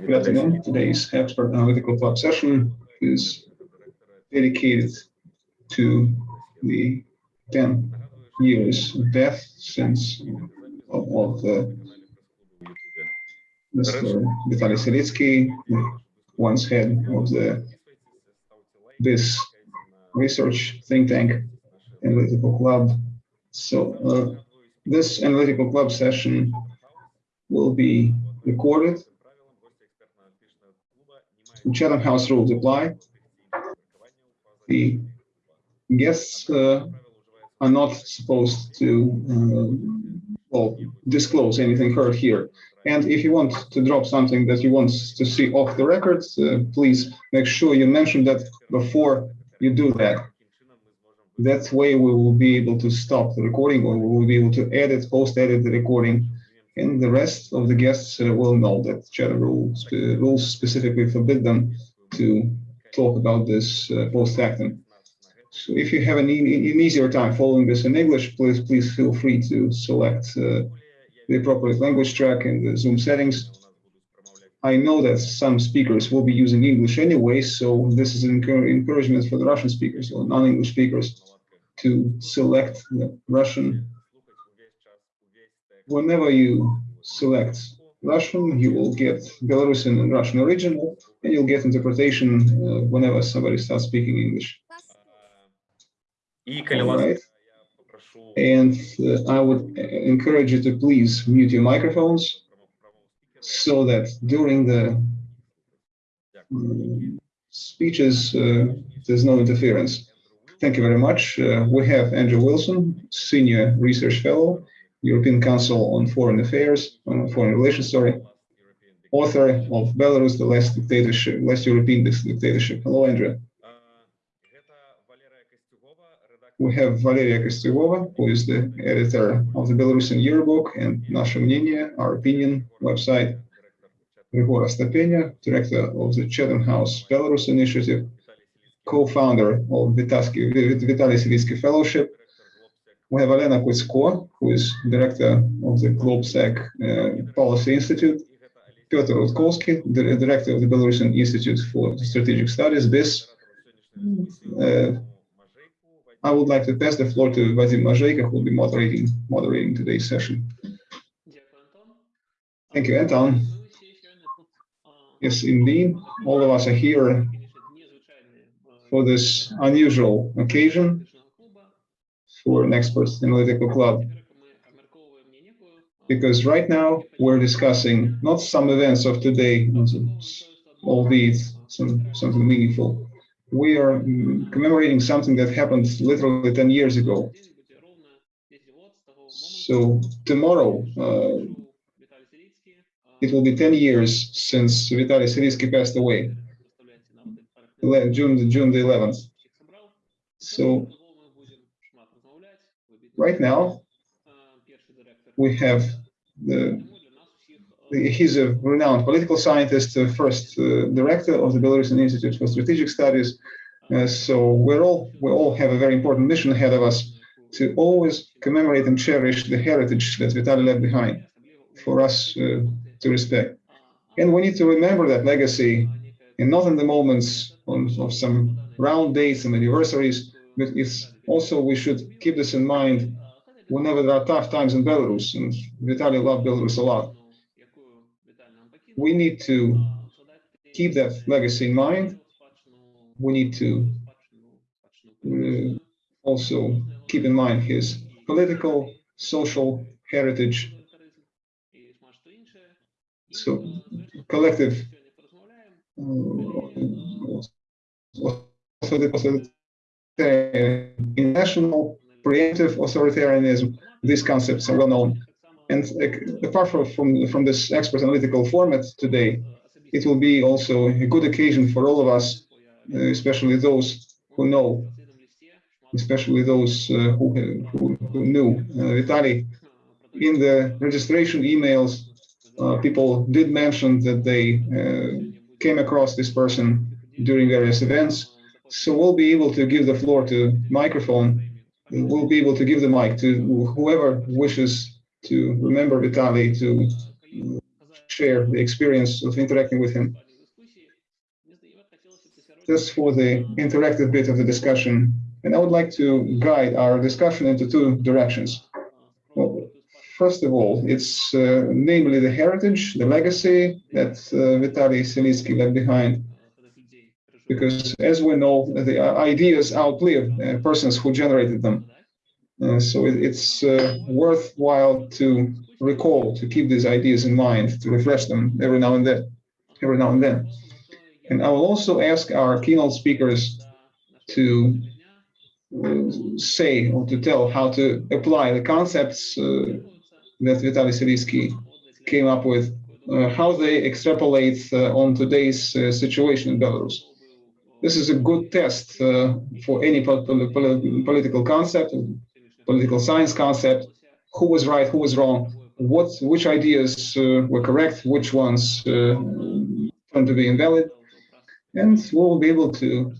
Good afternoon. Today's expert analytical club session is dedicated to the 10 years death since of, of the Mr. Vitaly Silitsky, once head of the this research think tank analytical club. So uh, this analytical club session will be recorded. Chatham House rules apply. The guests uh, are not supposed to uh, well disclose anything heard here. And if you want to drop something that you want to see off the record, uh, please make sure you mention that before you do that. That way we will be able to stop the recording or we will be able to edit, post-edit the recording and the rest of the guests uh, will know that Chatham rules, uh, rules specifically forbid them to talk about this uh, post-factum. So if you have an, e an, easier time following this in English, please please feel free to select uh, the appropriate language track in the Zoom settings. I know that some speakers will be using English anyway, so this is an encouragement for the Russian speakers or non-English speakers to select the Russian whenever you select Russian, you will get Belarusian and Russian original, and you'll get interpretation uh, whenever somebody starts speaking English. Right. And uh, I would encourage you to please mute your microphones so that during the um, speeches, uh, there's no interference. Thank you very much. Uh, we have Andrew Wilson, Senior Research Fellow, European Council on Foreign Affairs, on Foreign Relations, sorry, author of Belarus, the Last Dictatorship, Last European Dictatorship. Hello, Andrea. We have Valeria Kostyugova, who is the editor of the Belarusian Yearbook and Nasha Мнение, our opinion website. Grigor Astapenia, director of the Chatham House Belarus Initiative, co-founder of Vitaly Silitsky Fellowship, we have Elena Kudzko, who is director of the GLOBSEC Policy Institute, Piotr Rudkouski, the director of the Belarusian Institute for Strategic Studies, BISS. Uh, I would like to pass the floor to Vadim Mojeiko, who will be moderating, moderating today's session. Thank you, Anton. Yes, indeed, all of us are here for this unusual occasion for an experts analytical club. Because right now we're discussing not some events of today, albeit some, something meaningful. We are commemorating something that happened literally 10 years ago. So tomorrow, uh, it will be 10 years since Vitaly Silitsky passed away, June, June the 11th. So right now we have the, the, he's a renowned political scientist, the first uh, director of the Belarusian Institute for Strategic Studies. Uh, so we're all we all have a very important mission ahead of us to always commemorate and cherish the heritage that Vitaly left behind for us uh, to respect. And we need to remember that legacy, and not in the moments on, of some round dates and anniversaries, but it's also we should keep this in mind whenever there are tough times in Belarus, and Vitaly loved Belarus a lot. We need to keep that legacy in mind. We need to uh, also keep in mind his political, social heritage. So collective uh, also the national preemptive authoritarianism, these concepts are well known. And uh, apart from, from, from this expert analytical format today, it will be also a good occasion for all of us, uh, especially those who know, especially those uh, who, who, who, knew uh, Vitaly. In the registration emails, uh, people did mention that they uh, came across this person during various events. So we'll be able to give the floor to microphone we'll be able to give the mic to whoever wishes to remember Vitaly to share the experience of interacting with him. Just for the interactive bit of the discussion, and I would like to guide our discussion into two directions. Well, first of all, it's uh, namely the heritage, the legacy that uh, Vitaly left behind. Because as we know, the ideas outlive uh, persons who generated them. Uh, so it, it's uh, worthwhile to recall, to keep these ideas in mind, to refresh them every now and then, every now and then. And I will also ask our keynote speakers to say or to tell how to apply the concepts uh, that Vitaly Silitsky came up with, uh, how they extrapolate uh, on today's situation in Belarus. This is a good test uh, for any political concept, political science concept, who was right, who was wrong, what which ideas were correct, which ones turned to be invalid, and we'll be able to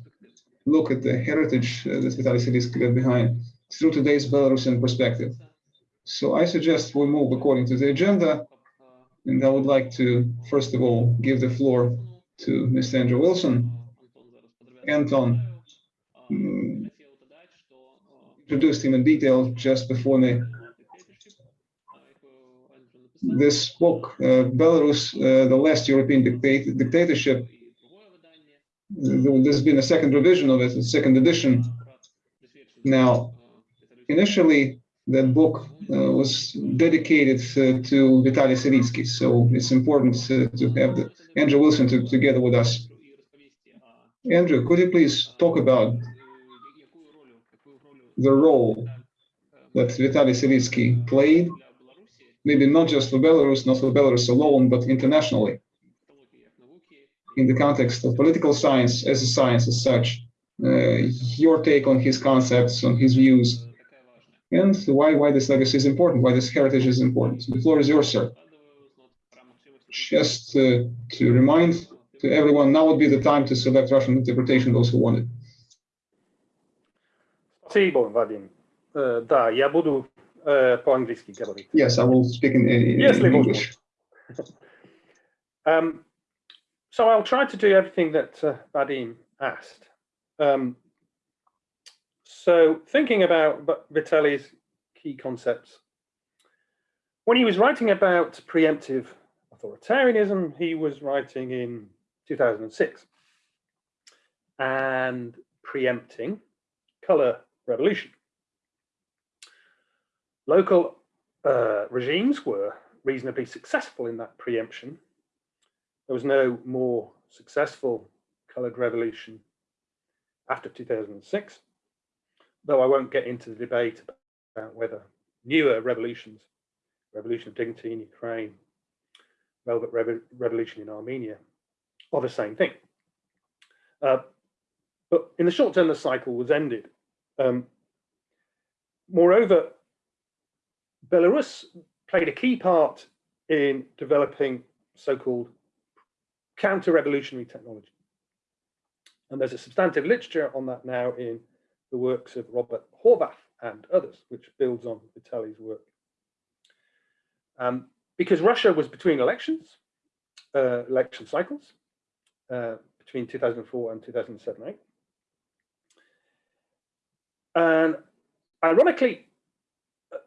look at the heritage uh, that Vitaly Silitsky left behind through today's Belarusian perspective. So I suggest we move according to the agenda, and I would like to, first of all, give the floor to Mr. Andrew Wilson. Anton um, introduced him in detail just before me. This book, uh, Belarus, uh, the last European dictat dictatorship, there's been a second revision of it, a second edition. Now, initially, that book uh, was dedicated uh, to Vitaly Silitsky, so it's important uh, to have the, Andrew Wilson to, together with us. Andrew, could you please talk about the role that Vitaly Silitsky played, maybe not just for Belarus, not for Belarus alone, but internationally? in the context of political science as a science as such, uh, your take on his concepts, on his views, and why, why this legacy is important, why this heritage is important. The floor is yours, sir. Just uh, to remind to everyone, now would be the time to select Russian interpretation, those who want it. Спасибо, Вадим. Да, я буду по-английски говорить. Yes, I will speak in, in English. um, so I'll try to do everything that uh, Vadim asked. Um, so thinking about Vitaly's key concepts, when he was writing about preemptive authoritarianism, he was writing in 2006 and preempting color revolution. Local uh, regimes were reasonably successful in that preemption there was no more successful coloured revolution after 2006, though I won't get into the debate about whether newer revolutions, Revolution of Dignity in Ukraine, Velvet Revolution in Armenia, are the same thing. Uh, but in the short term, the cycle was ended. Um, moreover, Belarus played a key part in developing so-called counter-revolutionary technology. And there's a substantive literature on that now in the works of Robert Horvath and others, which builds on Vitaly's work. Um, because Russia was between elections, uh, election cycles, uh, between 2004 and 2007-8. And ironically, uh,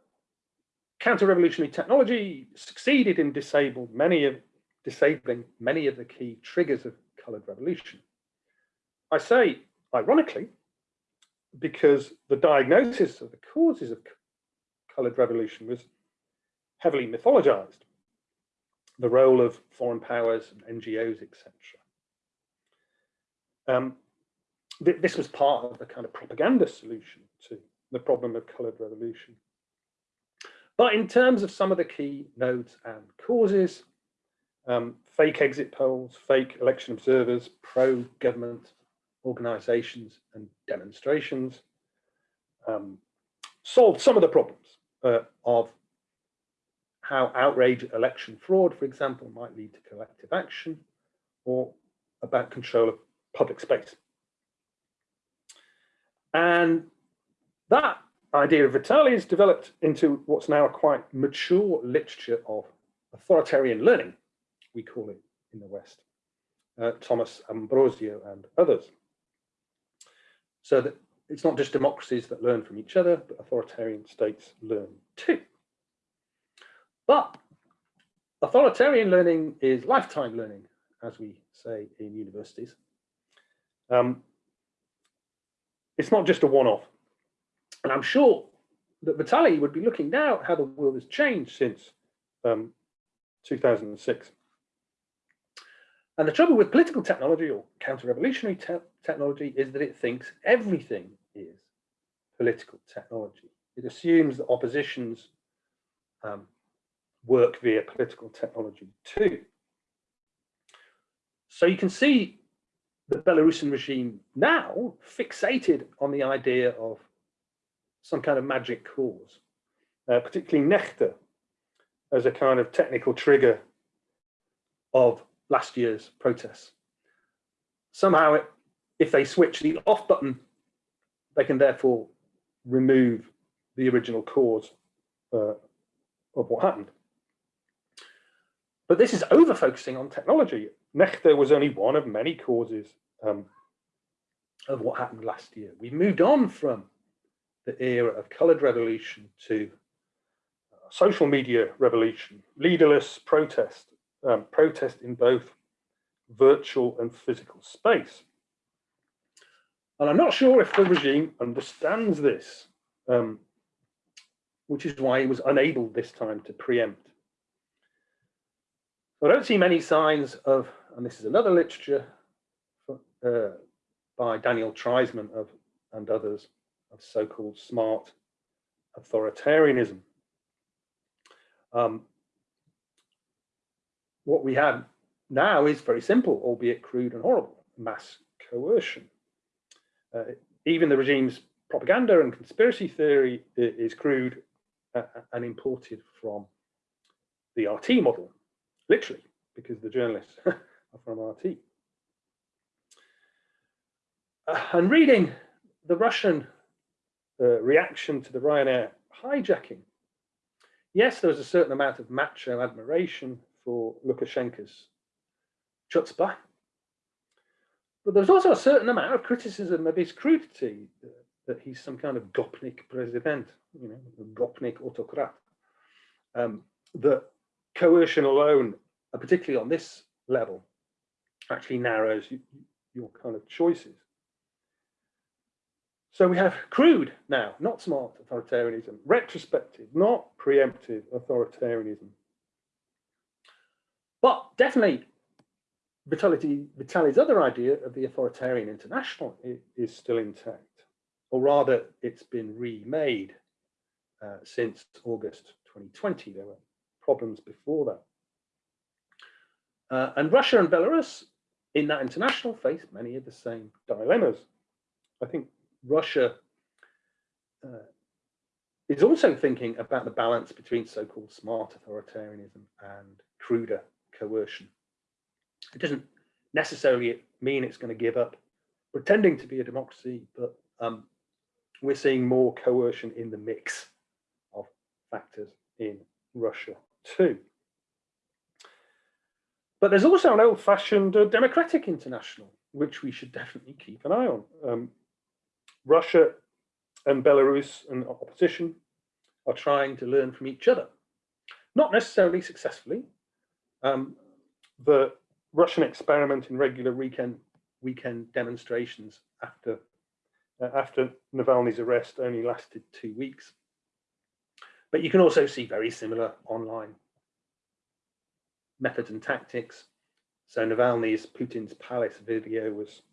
counter-revolutionary technology succeeded in disabled many of disabling many of the key triggers of colored revolution. I say ironically, because the diagnosis of the causes of colored revolution was heavily mythologized. The role of foreign powers and NGOs, etc. Um, th this was part of the kind of propaganda solution to the problem of colored revolution. But in terms of some of the key nodes and causes, um, fake exit polls, fake election observers, pro-government organizations and demonstrations um, solved some of the problems uh, of how outrage election fraud, for example, might lead to collective action or about control of public space. And that idea of Vitaly is developed into what's now a quite mature literature of authoritarian learning we call it in the West, uh, Thomas Ambrosio and others. So that it's not just democracies that learn from each other, but authoritarian states learn too. But authoritarian learning is lifetime learning, as we say in universities. Um, it's not just a one-off. And I'm sure that Vitaly would be looking now at how the world has changed since um, 2006. And the trouble with political technology or counter-revolutionary te technology is that it thinks everything is political technology. It assumes that oppositions um, work via political technology too. So you can see the Belarusian regime now fixated on the idea of some kind of magic cause, uh, particularly Nexta as a kind of technical trigger of last year's protests. Somehow, it, if they switch the off button, they can therefore remove the original cause uh, of what happened. But this is over focusing on technology. Nexta was only one of many causes um, of what happened last year. We've moved on from the era of colored revolution to uh, social media revolution, leaderless protest, um, protest in both virtual and physical space. And I'm not sure if the regime understands this, um, which is why he was unable this time to preempt. I don't see many signs of, and this is another literature uh, by Daniel Treisman of, and others, of so-called smart authoritarianism. Um, what we have now is very simple, albeit crude and horrible, mass coercion. Uh, even the regime's propaganda and conspiracy theory is crude uh, and imported from the RT model, literally, because the journalists from RT. Uh, and reading the Russian uh, reaction to the Ryanair hijacking, yes, there was a certain amount of macho admiration for Lukashenko's chutzpah, but there's also a certain amount of criticism of his crudity, uh, that he's some kind of Gopnik president, you know, Gopnik autocrat. Um, that coercion alone, uh, particularly on this level, actually narrows your kind of choices. So we have crude now, not smart authoritarianism, retrospective, not preemptive authoritarianism. But definitely Vitaly, Vitaly's other idea of the authoritarian international is, is still intact, or rather it's been remade uh, since August 2020. There were problems before that. Uh, and Russia and Belarus in that international face many of the same dilemmas. I think Russia uh, is also thinking about the balance between so-called smart authoritarianism and cruder coercion. It doesn't necessarily mean it's going to give up pretending to be a democracy, but um, we're seeing more coercion in the mix of factors in Russia too. But there's also an old-fashioned uh, democratic international, which we should definitely keep an eye on. Um, Russia and Belarus and opposition are trying to learn from each other, not necessarily successfully. Um, the Russian experiment in regular weekend weekend demonstrations after uh, after Navalny's arrest only lasted two weeks. But you can also see very similar online methods and tactics. So Navalny's Putin's Palace video was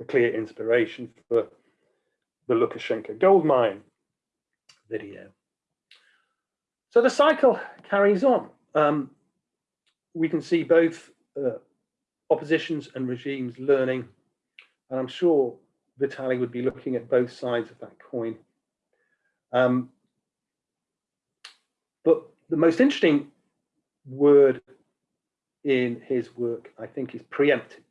a clear inspiration for the Lukashenko gold mine video. So the cycle carries on. Um, we can see both uh, oppositions and regimes learning, and I'm sure Vitaly would be looking at both sides of that coin. Um, but the most interesting word in his work, I think, is preemptive.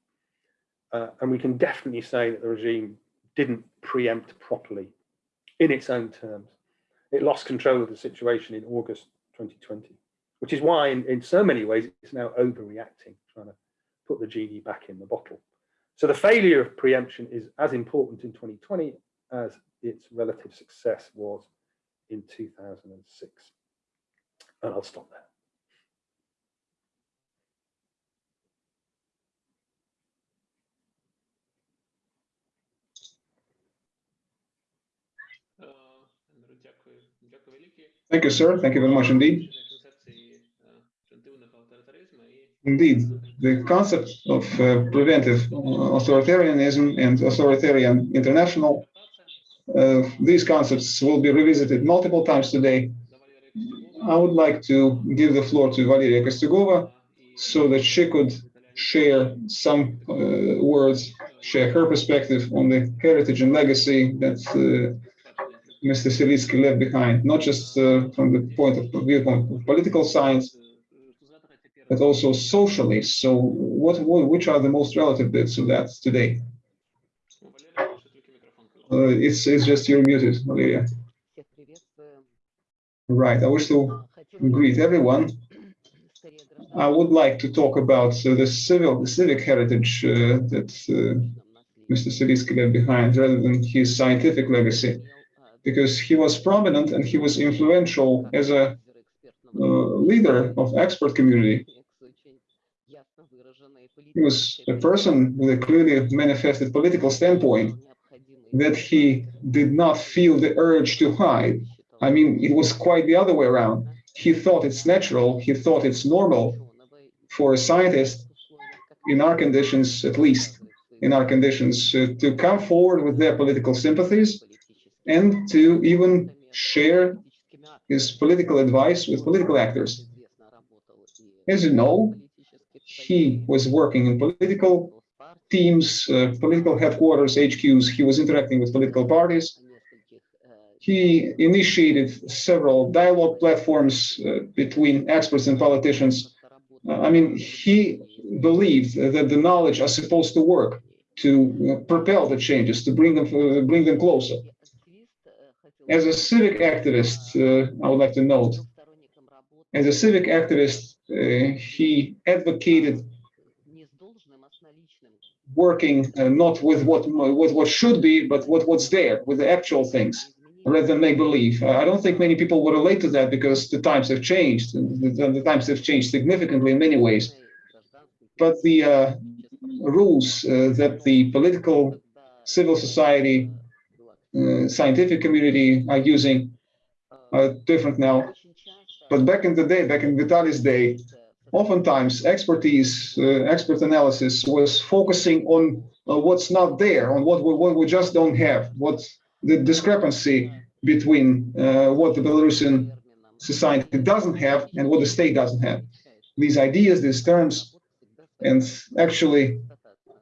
Uh, and we can definitely say that the regime didn't preempt properly in its own terms. It lost control of the situation in August 2020. which is why in, in so many ways it's now overreacting, trying to put the genie back in the bottle. So the failure of preemption is as important in 2020 as its relative success was in 2006. And I'll stop there. Thank you, sir. Thank you very much indeed. Indeed, the concept of uh, preventive authoritarianism and authoritarian international, uh, these concepts will be revisited multiple times today. I would like to give the floor to Valeria Kostyugova so that she could share some uh, words, share her perspective on the heritage and legacy that uh, Mr. Silitsky left behind, not just uh, from the point of viewpoint of political science, but also socially. So what, what which are the most relative bits of that today? Uh, it's, it's just you're muted, Valeria. Right, I wish to greet everyone. I would like to talk about uh, the civil, the civic heritage uh, that uh, Mr. Silitsky left behind, rather than his scientific legacy, because he was prominent and he was influential as a uh, leader of expert community. He was a person with a clearly manifested political standpoint that he did not feel the urge to hide. I mean, it was quite the other way around. He thought it's natural, he thought it's normal for a scientist, in our conditions at least, in our conditions, uh, to come forward with their political sympathies and to even share his political advice with political actors. As you know, he was working in political teams, uh, political headquarters, HQs. He was interacting with political parties. He initiated several dialogue platforms uh, between experts and politicians. Uh, I mean, he believed that the knowledge are supposed to work to uh, propel the changes, to bring them, uh, bring them closer. As a civic activist, uh, I would like to note, as a civic activist, uh, he advocated working uh, not with what with what should be, but what what's there, with the actual things, rather than make believe. I don't think many people will relate to that because the times have changed. The, the times have changed significantly in many ways. But the uh, rules uh, that the political, civil society, uh, scientific community are using different now. But back in the day, back in Vitaly's day, oftentimes expertise, uh, expert analysis was focusing on uh, what's not there, on what we, what we just don't have, what the discrepancy between uh, what the Belarusian society doesn't have and what the state doesn't have. These ideas, these terms, and actually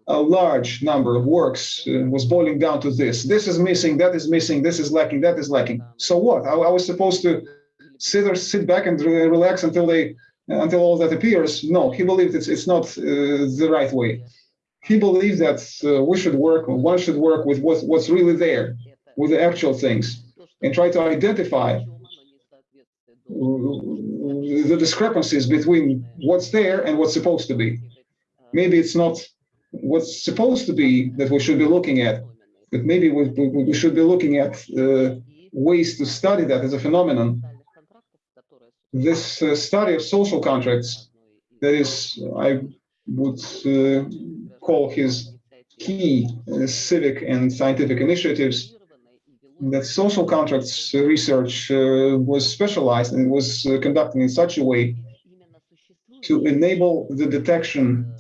a large number of works uh, was boiling down to this. This is missing, that is missing, this is lacking, that is lacking. So what? I, I was supposed to sit or sit back and relax until they until all that appears. No, he believed it's it's not uh, the right way. He believed that uh, we should work, one should work with what, what's really there, with the actual things, and try to identify the discrepancies between what's there and what's supposed to be. Maybe it's not what's supposed to be that we should be looking at, but maybe we, we should be looking at uh, ways to study that as a phenomenon. This uh, study of social contracts, that is, I would uh, call his key uh, civic and scientific initiatives, that social contracts research uh, was specialized and was uh, conducted in such a way to enable the detection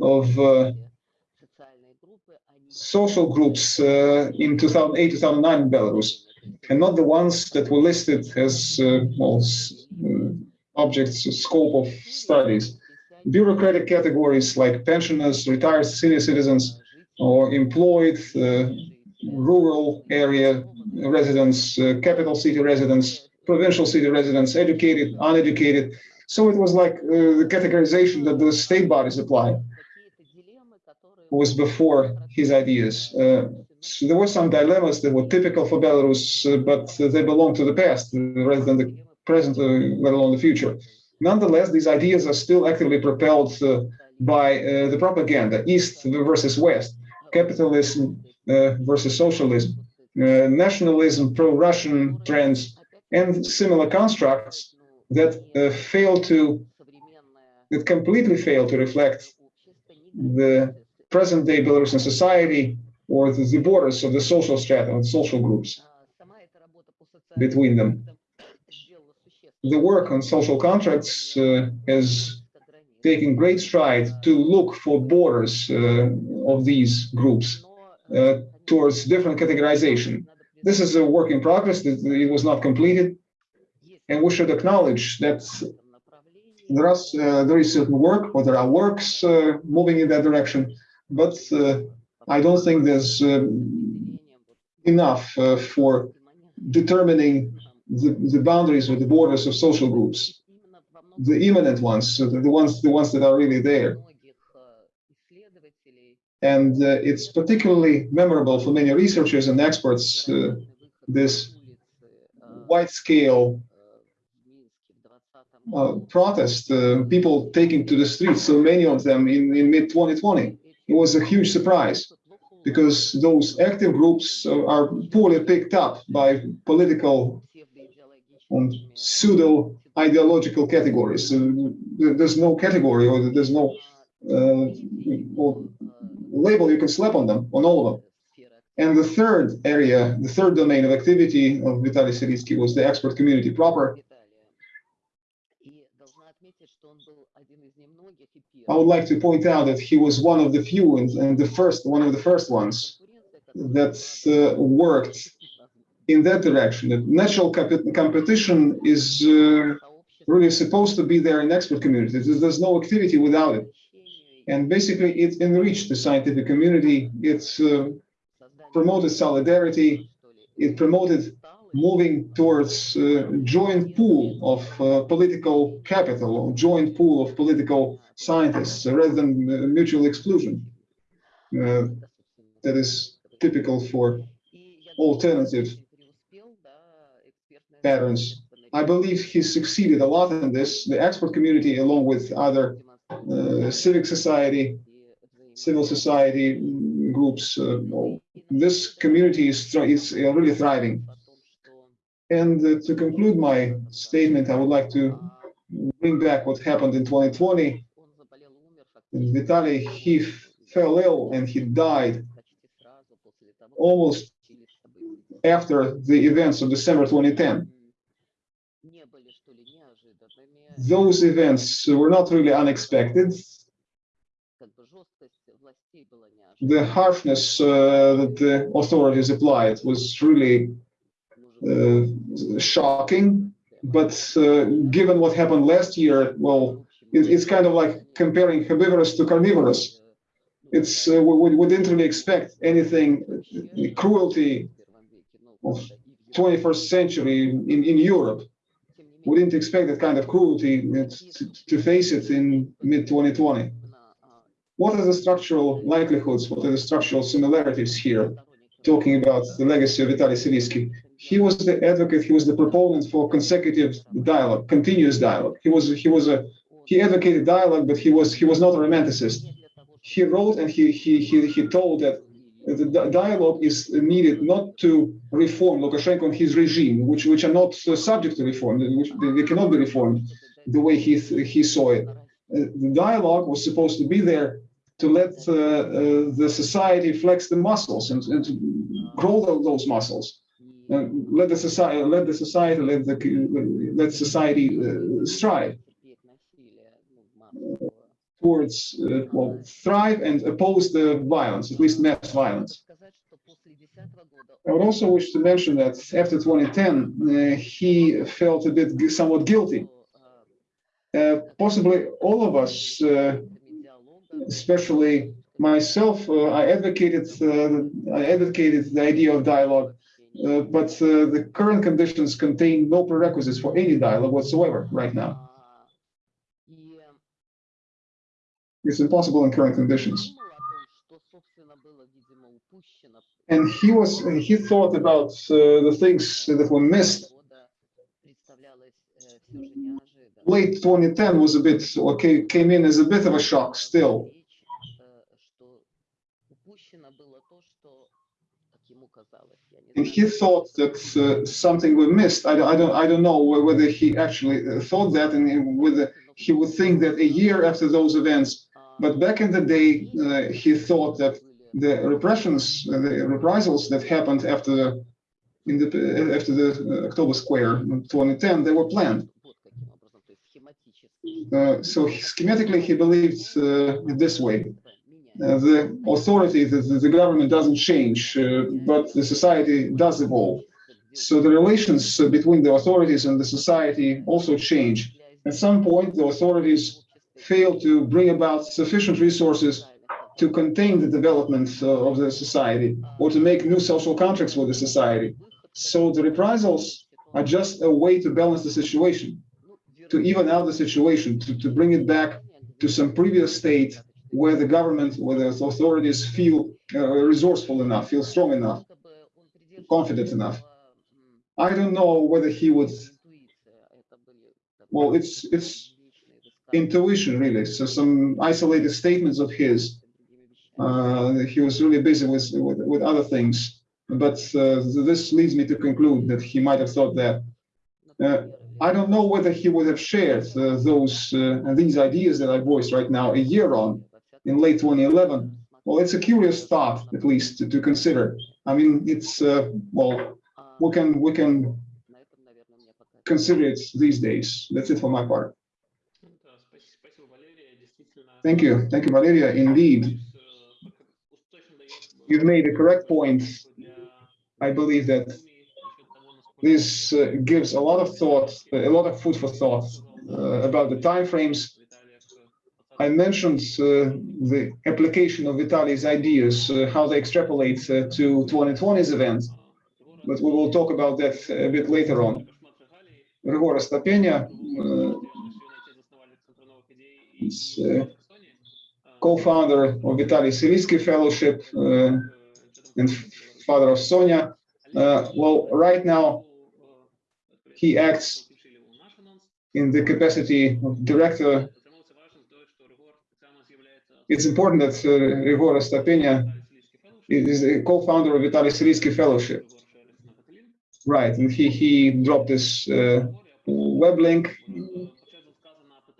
of uh, social groups in 2008, 2009 in Belarus and not the ones that were listed as uh, well, uh, objects scope of studies. Bureaucratic categories like pensioners, retired senior citizens, or employed uh, rural area residents, uh, capital city residents, provincial city residents, educated, uneducated. So it was like uh, the categorization that the state bodies applied was before his ideas. Uh, So there were some dilemmas that were typical for Belarus, uh, but they belong to the past uh, rather than the present, uh, let alone the future. Nonetheless, these ideas are still actively propelled uh, by uh, the propaganda, East versus West, capitalism uh, versus socialism, uh, nationalism, pro-Russian trends, and similar constructs that uh, fail to, that completely fail to reflect the present-day Belarusian society or the, the borders of the social strata, of social groups between them. The work on social contracts uh, has taken great stride to look for borders uh, of these groups uh, towards different categorization. This is a work in progress, it was not completed, and we should acknowledge that there is, uh, there is certain work, or there are works uh, moving in that direction, but uh, I don't think there's um, enough uh, for determining the, the boundaries or the borders of social groups, the imminent ones, so the, the ones the ones that are really there. And uh, it's particularly memorable for many researchers and experts, uh, this wide-scale uh, protest, uh, people taking to the streets, so many of them in, in mid-2020. It was a huge surprise because those active groups are poorly picked up by political and pseudo ideological categories. So there's no category or there's no uh, label you can slap on them, on all of them. And the third area, the third domain of activity of Vitaly Silitsky was the expert community proper. I would like to point out that he was one of the few and, and the first, one of the first ones that uh, worked in that direction. That natural competition is uh, really supposed to be there in expert communities. There's, there's no activity without it. And basically, it enriched the scientific community. It uh, promoted solidarity. It promoted moving towards a joint pool of uh, political capital, joint pool of political scientists, rather than uh, mutual exclusion. Uh, that is typical for alternative patterns. I believe he succeeded a lot in this. The expert community, along with other uh, civic society, civil society groups, uh, this community is, is really thriving. And uh, to conclude my statement, I would like to bring back what happened in 2020. Vitaly, he fell ill and he died almost after the events of December 2010. Those events were not really unexpected. The harshness uh, that the authorities applied was really shocking, but uh, given what happened last year, well, it, it's kind of like comparing herbivorous to carnivorous. It's uh, we, we didn't really expect anything cruelty of 21st century in, in Europe. We didn't expect that kind of cruelty to, to face it in mid 2020. What are the structural likelihoods? What are the structural similarities here? Talking about the legacy of Vitaly Silitsky he was the advocate, he was the proponent for consecutive dialogue, continuous dialogue. He was he was a he advocated dialogue, but he was he was not a romanticist. He wrote and he he he, he told that the dialogue is needed not to reform Lukashenko and his regime, which which are not subject to reform, which they cannot be reformed the way he he saw it. The dialogue was supposed to be there to let uh, uh, the society flex the muscles and, and to grow those muscles uh, let the society, let the society, let the let society uh, strive towards uh, well, thrive and oppose the violence, at least mass violence. I would also wish to mention that after 2010, uh, he felt a bit somewhat guilty. Possibly all of us, especially myself, I advocated I advocated the idea of dialogue uh, but uh, the current conditions contain no prerequisites for any dialogue whatsoever right now. It's impossible in current conditions. And he was he thought about uh, the things that were missed. Late 2010 was a bit okay, came in as a bit of a shock still. And he thought that uh, something was missed. I, don't- I don't I don't know whether he actually uh, thought that and whether he would think that a year after those events. But back in the day, uh, he thought that the repressions, uh, the reprisals that happened after the in the after the uh, October Square in 2010, they were planned. Uh, so schematically, he believed uh, this way: uh, the authority, the, the government doesn't change, uh, but the society does evolve. So the relations uh, between the authorities and the society also change. At some point, the authorities fail to bring about sufficient resources to contain the development uh, of the society or to make new social contracts with the society. So the reprisals are just a way to balance the situation, to even out the situation, to, to bring it back to some previous state where the government, where the authorities feel uh, resourceful enough, feel strong enough, confident enough. I don't know whether he would, well, it's, it's intuition really. So some isolated statements of his. Uh, he was really busy with, with, with other things. But uh, this leads me to conclude that he might have thought that. Uh, I don't know whether he would have shared uh, those uh, these ideas that I voiced right now a year on in late 2011. Well, it's a curious thought, at least to, to consider. I mean, it's uh, well, we can we can consider it these days. That's it for my part. Thank you, thank you, Valeria. Indeed, you've made a correct point. I believe that this uh, gives a lot of thought, a lot of food for thought uh, about the timeframes I mentioned uh, the application of Vitaly's ideas, uh, how they extrapolate uh, to 2020's events, but we will talk about that a bit later on. Григора Стапеня uh, is uh, co-founder of Vitaly Silitsky Fellowship uh, and father of Sonia. well, right now he acts in the capacity of director it's important that uh, Astapenia is a co-founder of Vitaly Silitsky Fellowship. Right, and he, he dropped this uh, web link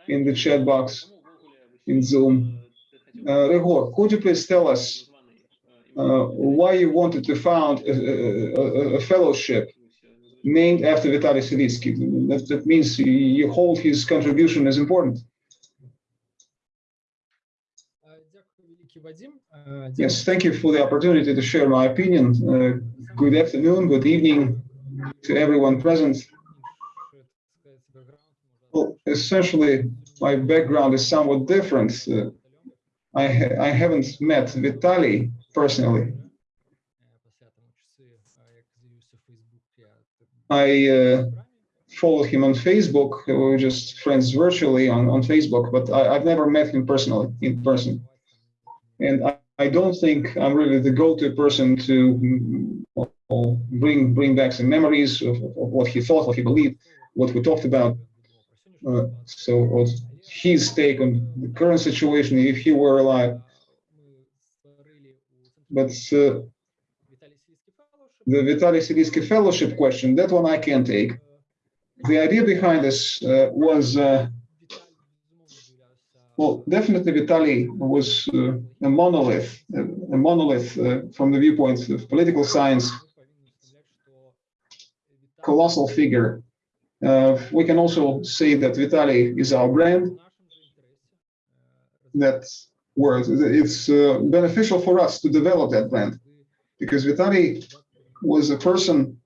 in the chat box in Zoom. Uh, Rigor, could you please tell us uh, why you wanted to found a, a- a- fellowship named after Vitaly Silitsky? That, that means you hold his contribution as important. А, Thank you, Vadim. Uh, yes, thank you for the opportunity to share my opinion. Uh, good afternoon, good evening to everyone present. Well, essentially, my background is somewhat different. Uh, I, ha I haven't met Vitaly personally. I uh, follow him on Facebook. We are just friends virtually on, on Facebook, but I, have never met him personally in person. And I, I don't think I'm really the go-to person to well, bring bring back some memories of, of what he thought, what he believed, what we talked about. Uh, so his take on the current situation, if he were alive. But uh, the Vitaly Silitsky Fellowship question, that one I can take. The idea behind this uh, was, uh, well, definitely Vitaly was uh, a monolith, a a monolith uh, from the viewpoint of political science, colossal figure. Uh, we can also say that Vitaly is our brand, that word. It's uh, beneficial for us to develop that brand because Vitaly was a person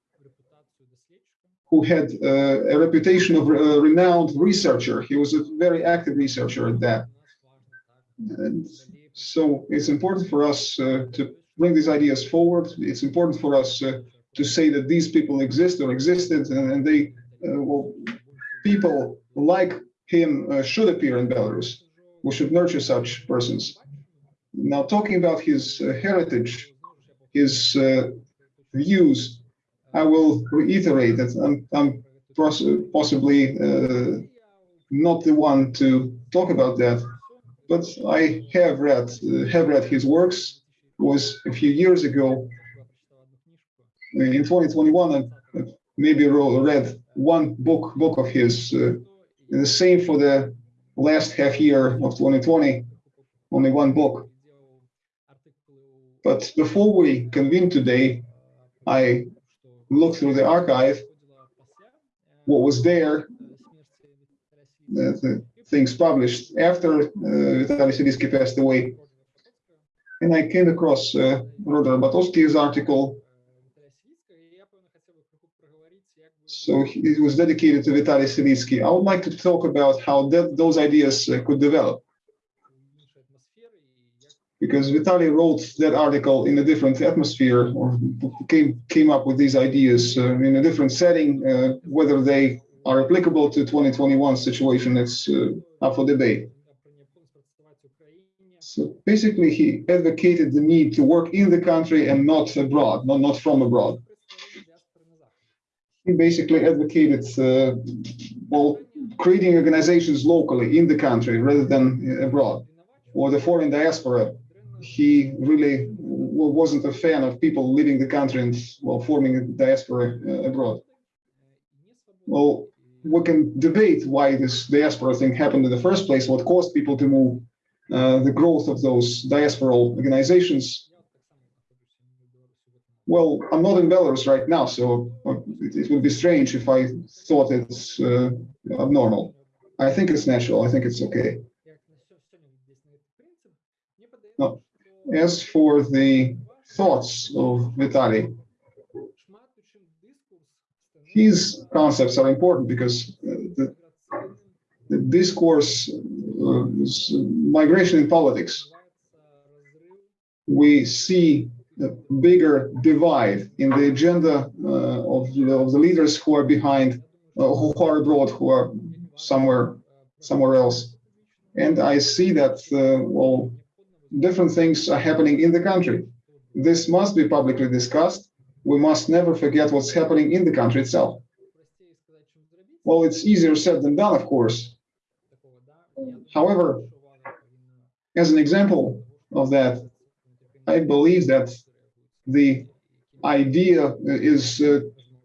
who had uh, a reputation of a renowned researcher. He was a very active researcher at that. And so it's important for us uh, to bring these ideas forward. It's important for us uh, to say that these people exist or existed, and, and they, uh, well, people like him uh, should appear in Belarus. We should nurture such persons. Now, talking about his uh, heritage, his uh, views, I will reiterate that I'm, I'm possibly uh, not the one to talk about that, but I have read uh, have read his works. It was a few years ago in 2021. I maybe read one book book of his. Uh, the same for the last half year of 2020, only one book. But before we convene today, I looked through the archive, what was there, the, things published after uh, Vitaly Silitsky passed away. And I came across uh, Rodor Batowski's article. So it was dedicated to Vitaly Silitsky. I would like to talk about how that, those ideas uh, could develop because Vitaly wrote that article in a different atmosphere or came came up with these ideas uh, in a different setting. Uh, whether they are applicable to 2021 situation, it's uh, up for debate. So basically, he advocated the need to work in the country and not abroad, not, not from abroad. He basically advocated, uh, well, creating organizations locally in the country rather than abroad or the foreign diaspora he really wasn't a fan of people leaving the country and well forming a diaspora uh, abroad. Well, we can debate why this diaspora thing happened in the first place, what caused people to move, uh, the growth of those diasporal organizations. Well, I'm not in Belarus right now, so uh, it, it would be strange if I thought it's uh, abnormal. I think it's natural. I think it's okay. No. As for the thoughts of Vitaly, his concepts are important because uh, the, the discourse uh, is migration in politics. We see a bigger divide in the agenda uh, of, the- of the leaders who are behind, uh, who are abroad, who are somewhere, somewhere else. And I see that, uh, well, different things are happening in the country. This must be publicly discussed. We must never forget what's happening in the country itself. Well, it's easier said than done, of course. However, as an example of that, I believe that the idea is uh,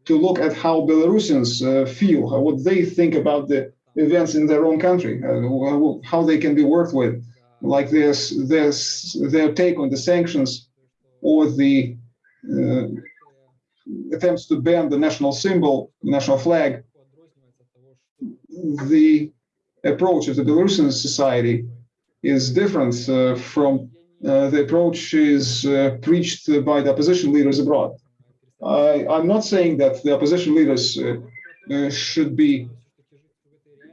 to look at how Belarusians uh, feel, how- what they think about the events in their own country, uh, how they can be worked with like this, this their take on the sanctions or the uh, attempts to ban the national symbol, the national flag, the approach of the Belarusian society is different uh, from uh, the approach is uh, preached by the opposition leaders abroad. I, I'm not saying that the opposition leaders uh, uh, should be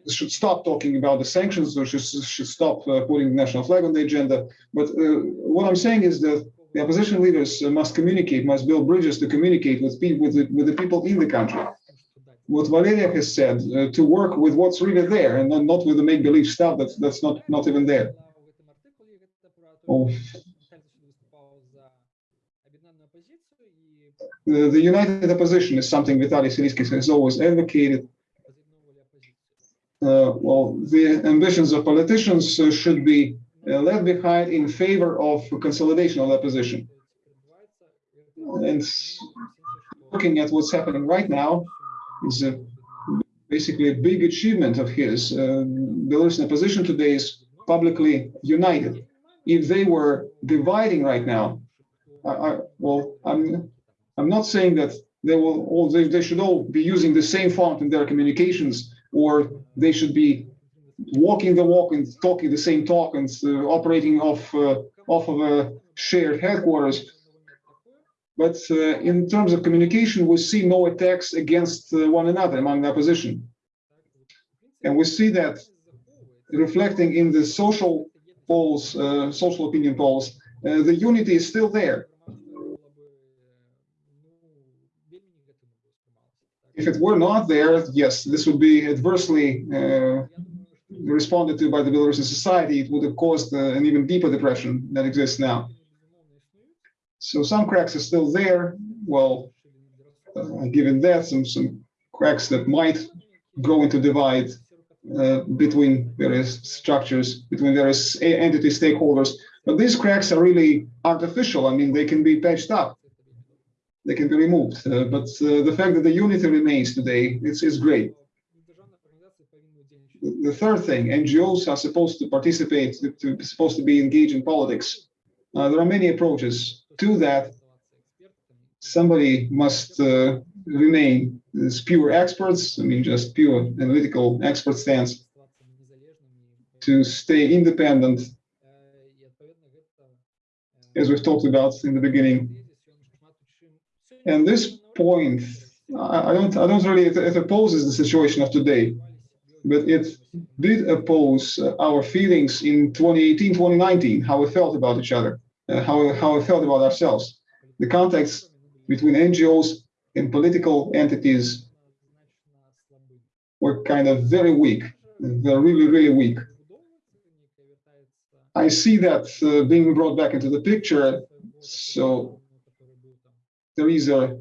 should stop talking about the sanctions or should, should stop uh, putting the national flag on the agenda. But uh, what I'm saying is that the opposition leaders uh, must communicate, must build bridges to communicate with, with, the, with the people in the country. What Valeria has said, uh, to work with what's really there and not, with the make-believe stuff that's, that's not, not even there. Oh. The, the united opposition is something Vitaly Silitsky has always advocated. Uh, well, the ambitions of politicians uh, should be uh, left behind in favor of consolidation of the opposition. And looking at what's happening right now is a, basically a big achievement of his. Uh, Belarusian opposition today is publicly united. If they were dividing right now, I, I, well, I'm I'm not saying that they will all they, they should all be using the same font in their communications or they should be walking the walk and talking the same talk and uh, operating off uh, off of a shared headquarters. But uh, in terms of communication, we see no attacks against uh, one another among the opposition, and we see that reflecting in the social polls, uh, social opinion polls, uh, the unity is still there. If it were not there, yes, this would be adversely uh, responded to by the Belarusian society, it would have caused uh, an even deeper depression that exists now. So some cracks are still there. Well, uh, given that, some some cracks that might go into divide uh, between various structures, between various entity stakeholders. But these cracks are really artificial. I mean, they can be patched up, they can be removed. Uh, but uh, the fact that the unity remains today, is, it's great. The third thing, NGOs are supposed to participate, to, supposed to be engaged in politics. Uh, there are many approaches to that. Somebody must remain as pure experts, I mean, just pure analytical expert stance, to stay independent, as we've talked about in the beginning. And this point, I, don't, I don't really, it, it opposes the situation of today, but it did oppose uh, our feelings in 2018, 2019, how we felt about each other, uh, how, how we felt about ourselves. The context between NGOs and political entities were kind of very weak. They're really, really weak. I see that uh, being brought back into the picture. So there is a,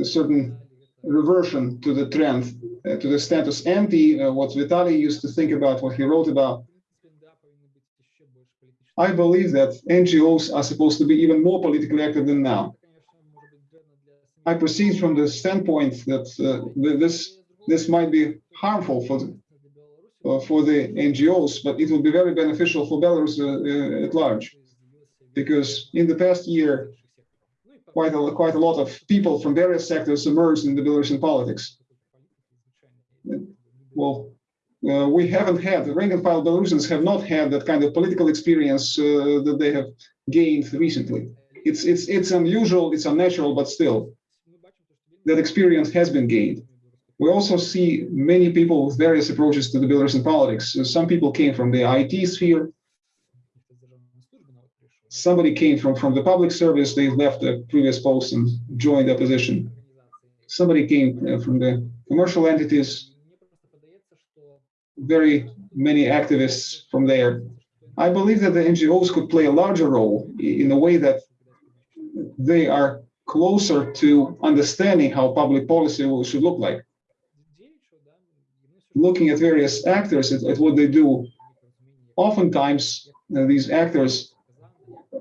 a certain reversion to the trend, uh, to the status ante, uh, what Vitaly used to think about, what he wrote about. I believe that NGOs are supposed to be even more politically active than now. I proceed from the standpoint that uh, this this might be harmful for the, uh, for the NGOs, but it will be very beneficial for Belarus uh, uh, at large, because in the past year, quite a quite a lot of people from various sectors emerged in the Belarusian politics. Well, uh, we haven't had the rank and file Belarusians have not had that kind of political experience uh, that they have gained recently. It's it's it's unusual, it's unnatural, but still that experience has been gained. We also see many people with various approaches to the Belarusian politics. Some people came from the IT sphere. Somebody came from, from the public service. They left the previous post and joined the opposition. Somebody came uh, from the commercial entities. Very many activists from there. I believe that the NGOs could play a larger role in a way that they are closer to understanding how public policy should look like. Looking at various actors at, at what they do, oftentimes uh, these actors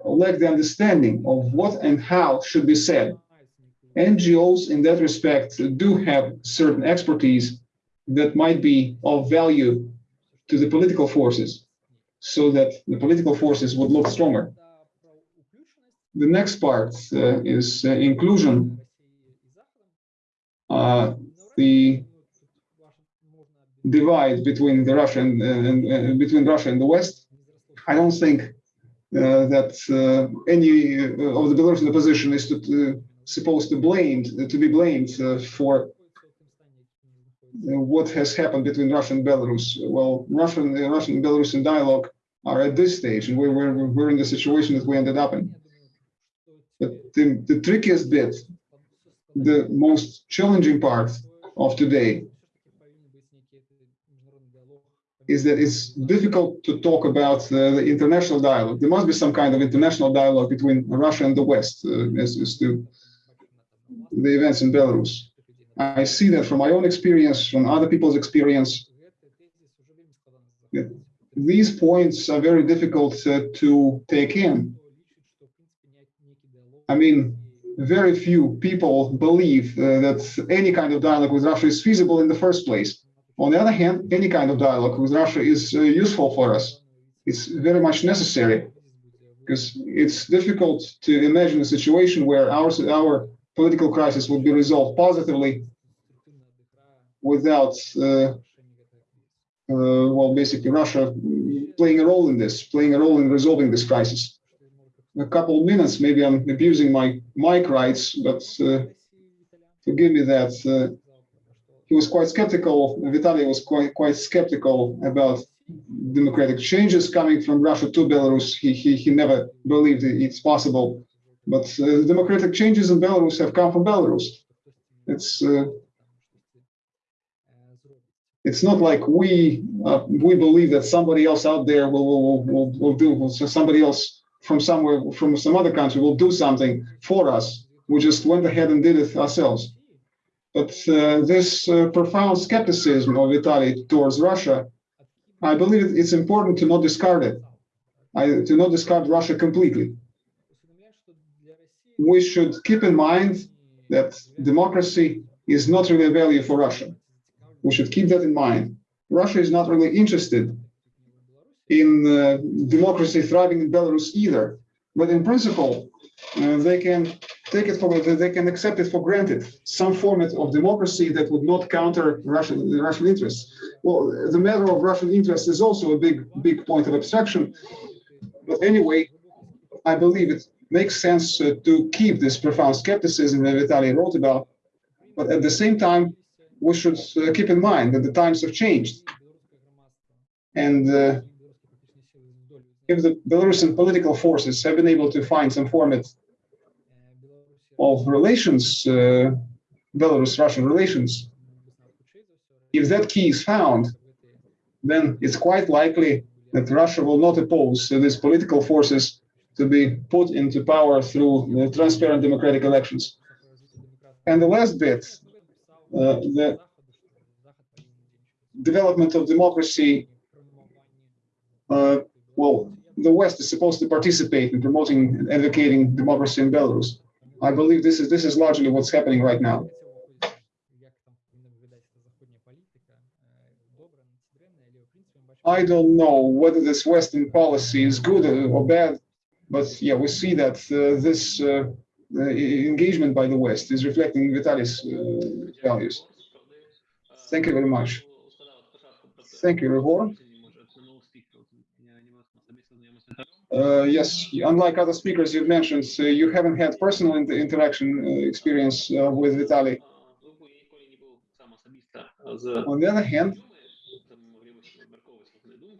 lack the understanding of what and how should be said. NGOs in that respect do have certain expertise that might be of value to the political forces so that the political forces would look stronger. The next part uh, is uh, inclusion. Uh, the divide between the Russian and, and between Russia and the West. I don't think uh, Uh, that uh, any uh, of the Belarusian opposition is to, uh, supposed to blamed to be blamed uh, for what has happened between Russia and Belarus. Well, Russian Russian and Belarusian dialogue are at this stage, and we're, we're, we're in the situation that we ended up in. But the, the trickiest bit, the most challenging part of today is that it's difficult to talk about uh, the international dialogue. There must be some kind of international dialogue between Russia and the West uh, as, as to the events in Belarus. I see that from my own experience, from other people's experience. These points are very difficult uh, to take in. I mean, very few people believe uh, that any kind of dialogue with Russia is feasible in the first place. On the other hand, any kind of dialogue with Russia is uh, useful for us. It's very much necessary because it's difficult to imagine a situation where our, our political crisis would be resolved positively without, uh, uh, well, basically Russia playing a role in this, playing a role in resolving this crisis. A couple of minutes, maybe I'm abusing my mic rights, but uh, forgive me that. He was quite skeptical, Vitaly was quite, quite skeptical about democratic changes coming from Russia to Belarus. He, he, he never believed it's possible. But uh, democratic changes in Belarus have come from Belarus. It's uh, it's not like we uh, we believe that somebody else out there will will, will, will do so somebody else from somewhere from some other country will do something for us. We just went ahead and did it ourselves. But uh, this uh, profound skepticism of Vitaly towards Russia, I believe it's important to not discard it. I, to not discard Russia completely. We should keep in mind that democracy is not really a value for Russia. We should keep that in mind. Russia is not really interested in uh, democracy thriving in Belarus either. But in principle, uh, they can take it for they can accept it for granted some format of democracy that would not counter Russian Russian interests. Well, the matter of Russian interests is also a big big point of abstraction. But anyway, I believe it makes sense uh, to keep this profound skepticism that Vitaly wrote about. But at the same time, we should uh, keep in mind that the times have changed. And uh, if the Belarusian political forces have been able to find some format of relations, uh, Belarus-Russian relations, if that key is found, then it's quite likely that Russia will not oppose these political forces to be put into power through transparent democratic elections. And the last bit, uh, the development of democracy, uh, well, the West is supposed to participate in promoting and advocating democracy in Belarus. I believe this is this is largely what's happening right now. I don't know whether this Western policy is good or bad, but yeah, we see that uh, this uh, engagement by the West is reflecting Vitaly's uh, values. Thank you very much. Thank you, Revor. Uh, yes, unlike other speakers you've mentioned, uh, you haven't had personal inter interaction uh, experience uh, with Vitaly. On the other hand,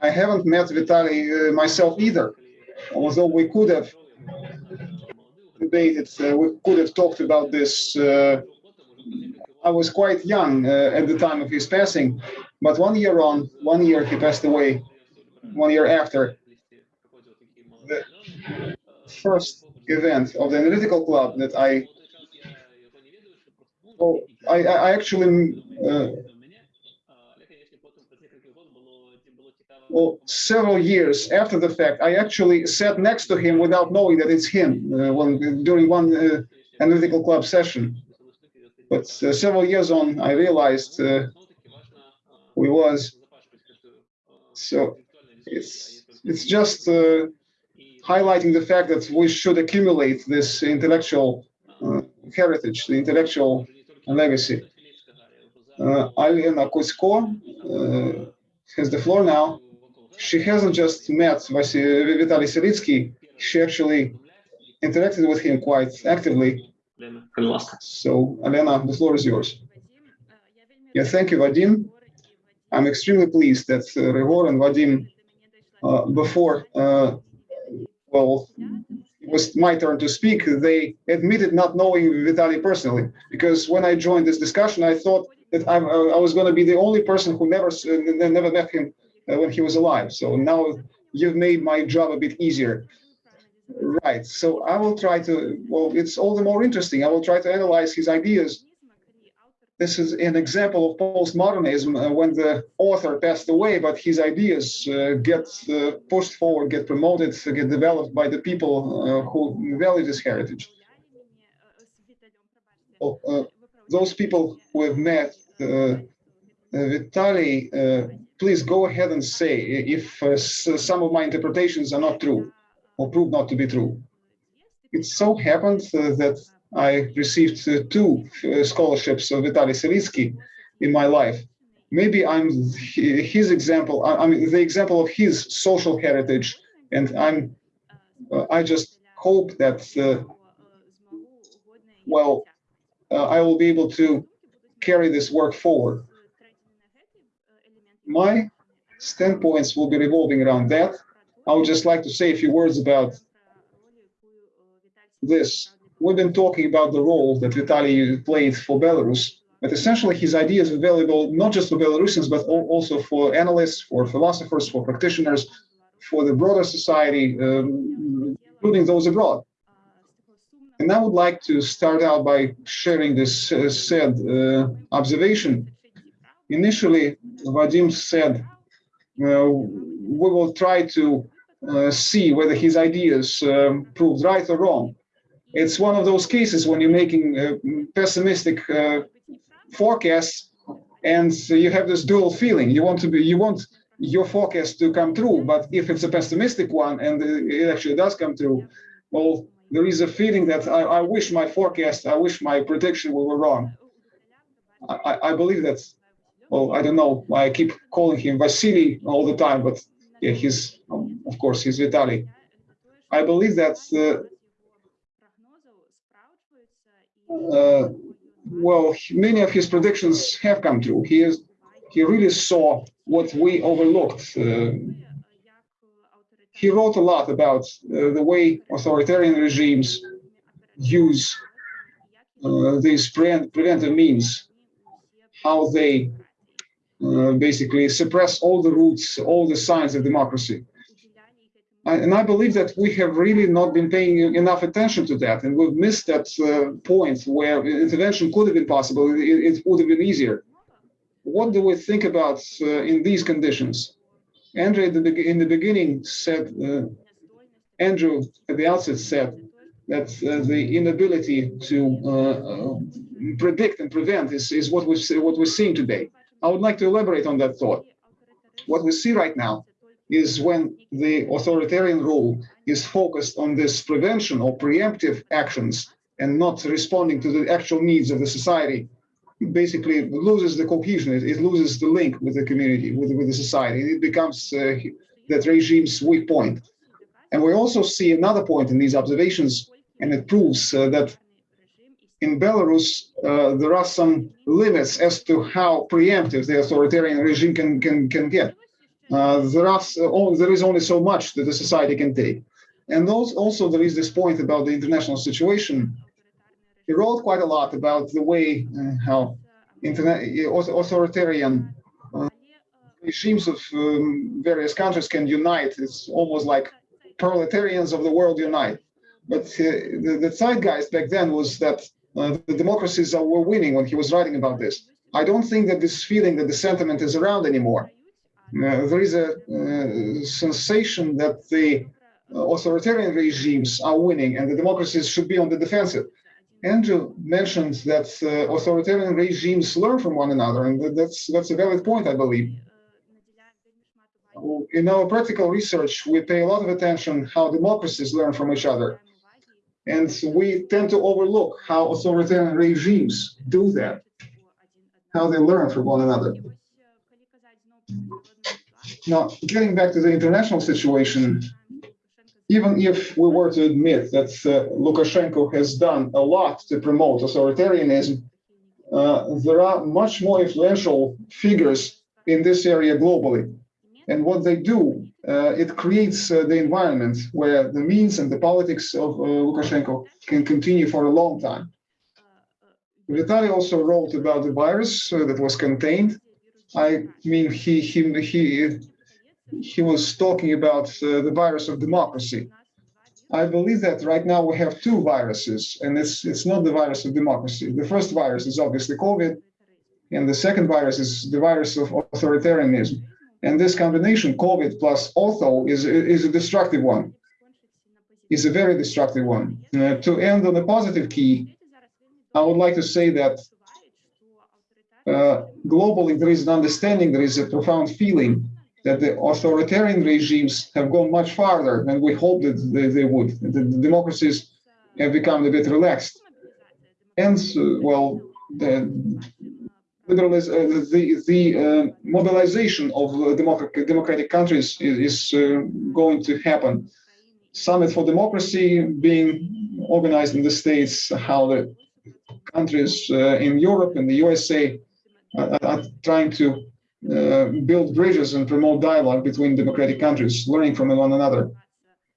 I haven't met Vitaly uh, myself either, although we could have debated, uh, we could have talked about this. I was quite young at the time of his passing, but one year on, one year he passed away, one year after, the first event of the analytical club that I, well, I, I actually, uh, well, several years after the fact, I actually sat next to him without knowing that it's him uh, when, during one uh, analytical club session. But uh, several years on, I realized uh, who he was. So it's it's just uh, highlighting the fact that we should accumulate this intellectual uh, heritage, the intellectual legacy. Uh, Alena Kudzko uh, has the floor now. She hasn't just met Vitaly Silitsky, she actually interacted with him quite actively. So, Alena, the floor is yours. Yeah, thank you, Vadim. I'm extremely pleased that uh, Revor and Vadim, before uh, well, it was my turn to speak, they admitted not knowing Vitaly personally. Because when I joined this discussion, I thought that I, I was going to be the only person who never uh, never met him uh, when he was alive. So now you've made my job a bit easier. Right. So I will try to, well, it's all the more interesting. I will try to analyze his ideas this is an example of postmodernism uh, when the author passed away, but his ideas uh, get uh, pushed forward, get promoted, get developed by the people uh, who value this heritage. Well, uh, those people who have met uh, Vitaly, please go ahead and say if some of my interpretations are not true or prove not to be true. It so happened that I received uh, two uh, scholarships of Vitaly Silitsky in my life. Maybe I'm his example, I, am the example of his social heritage, and I'm, uh, I just hope that, uh, well, uh, I will be able to carry this work forward. My standpoints will be revolving around that. I would just like to say a few words about this we've been talking about the role that Vitaly played for Belarus But essentially, his ideas are valuable not just for Belarusians, but also for analysts, for philosophers, for practitioners, for the broader society, um, including those abroad. And I would like to start out by sharing this uh, said uh, observation. Initially, Vadim said, uh, we will try to uh, see whether his ideas um, proved right or wrong. It's one of those cases when you're making uh, pessimistic uh, forecasts and you have this dual feeling. You want to be, you want your forecast to come true, but if it's a pessimistic one and it actually does come true, well, there is a feeling that I, I wish my forecast, I wish my prediction were wrong. I, I- believe that, well, I don't know, I keep calling him Vasily all the time, but yeah, he's, um, of course, he's Vitaly. I believe that, uh, uh, well, many of his predictions have come true. He is, he really saw what we overlooked. Uh, he wrote a lot about uh, the way authoritarian regimes use uh, these pre- preventive means, how they uh, basically suppress all the roots, all the signs of democracy. And I believe that we have really not been paying enough attention to that, and we've missed that uh, point where intervention could have been possible. It, it would have been easier. What do we think about uh, in these conditions? Andrew in the beginning said, uh, Andrew at the outset said that uh, the inability to uh, uh, predict and prevent is, is what we what we're seeing today. I would like to elaborate on that thought. What we see right now is when the authoritarian rule is focused on this prevention or preemptive actions and not responding to the actual needs of the society, basically loses the cohesion, it, it loses the link with the community, with, with the society. It becomes uh, that regime's weak point. And we also see another point in these observations, and it proves uh, that in Belarus, uh, there are some limits as to how preemptive the authoritarian regime can, can, can get. Uh, there, are, there is only so much that the society can take. And those, also there is this point about the international situation. He wrote quite a lot about the way uh, how internet, authoritarian uh, regimes of um, various countries can unite. It's almost like proletarians of the world unite. But uh, the, the zeitgeist back then was that uh, the democracies were winning when he was writing about this. I don't think that this feeling that the sentiment is around anymore. Uh, there is a uh, sensation that the uh, authoritarian regimes are winning and the democracies should be on the defensive. Andrew mentioned that uh, authoritarian regimes learn from one another, and that's that's a valid point, I believe. In our practical research, we pay a lot of attention how democracies learn from each other, and we tend to overlook how authoritarian regimes do that, how they learn from one another. Now, getting back to the international situation, even if we were to admit that uh, Lukashenko has done a lot to promote authoritarianism, uh, there are much more influential figures in this area globally. And what they do, uh, it creates uh, the environment where the means and the politics of uh, Lukashenko can continue for a long time. Vitaly also wrote about the virus uh, that was contained. I mean, he he he he was talking about uh, the virus of democracy. I believe that right now we have two viruses, and it's it's not the virus of democracy. The first virus is obviously COVID, and the second virus is the virus of authoritarianism. And this combination, COVID plus auto, is is a destructive one. Is a very destructive one. Uh, to end on a positive key, I would like to say that uh, globally there is an understanding, there is a profound feeling that the authoritarian regimes have gone much farther than we hoped that they, they would. The, the democracies have become a bit relaxed. And, uh, well, the, liberalism, uh, the, the uh, mobilization of uh, democratic, democratic countries is, is uh, going to happen. Summit for Democracy being organized in the States, how the countries in Europe and the USA are, are trying to uh, build bridges and promote dialogue between democratic countries, learning from one another.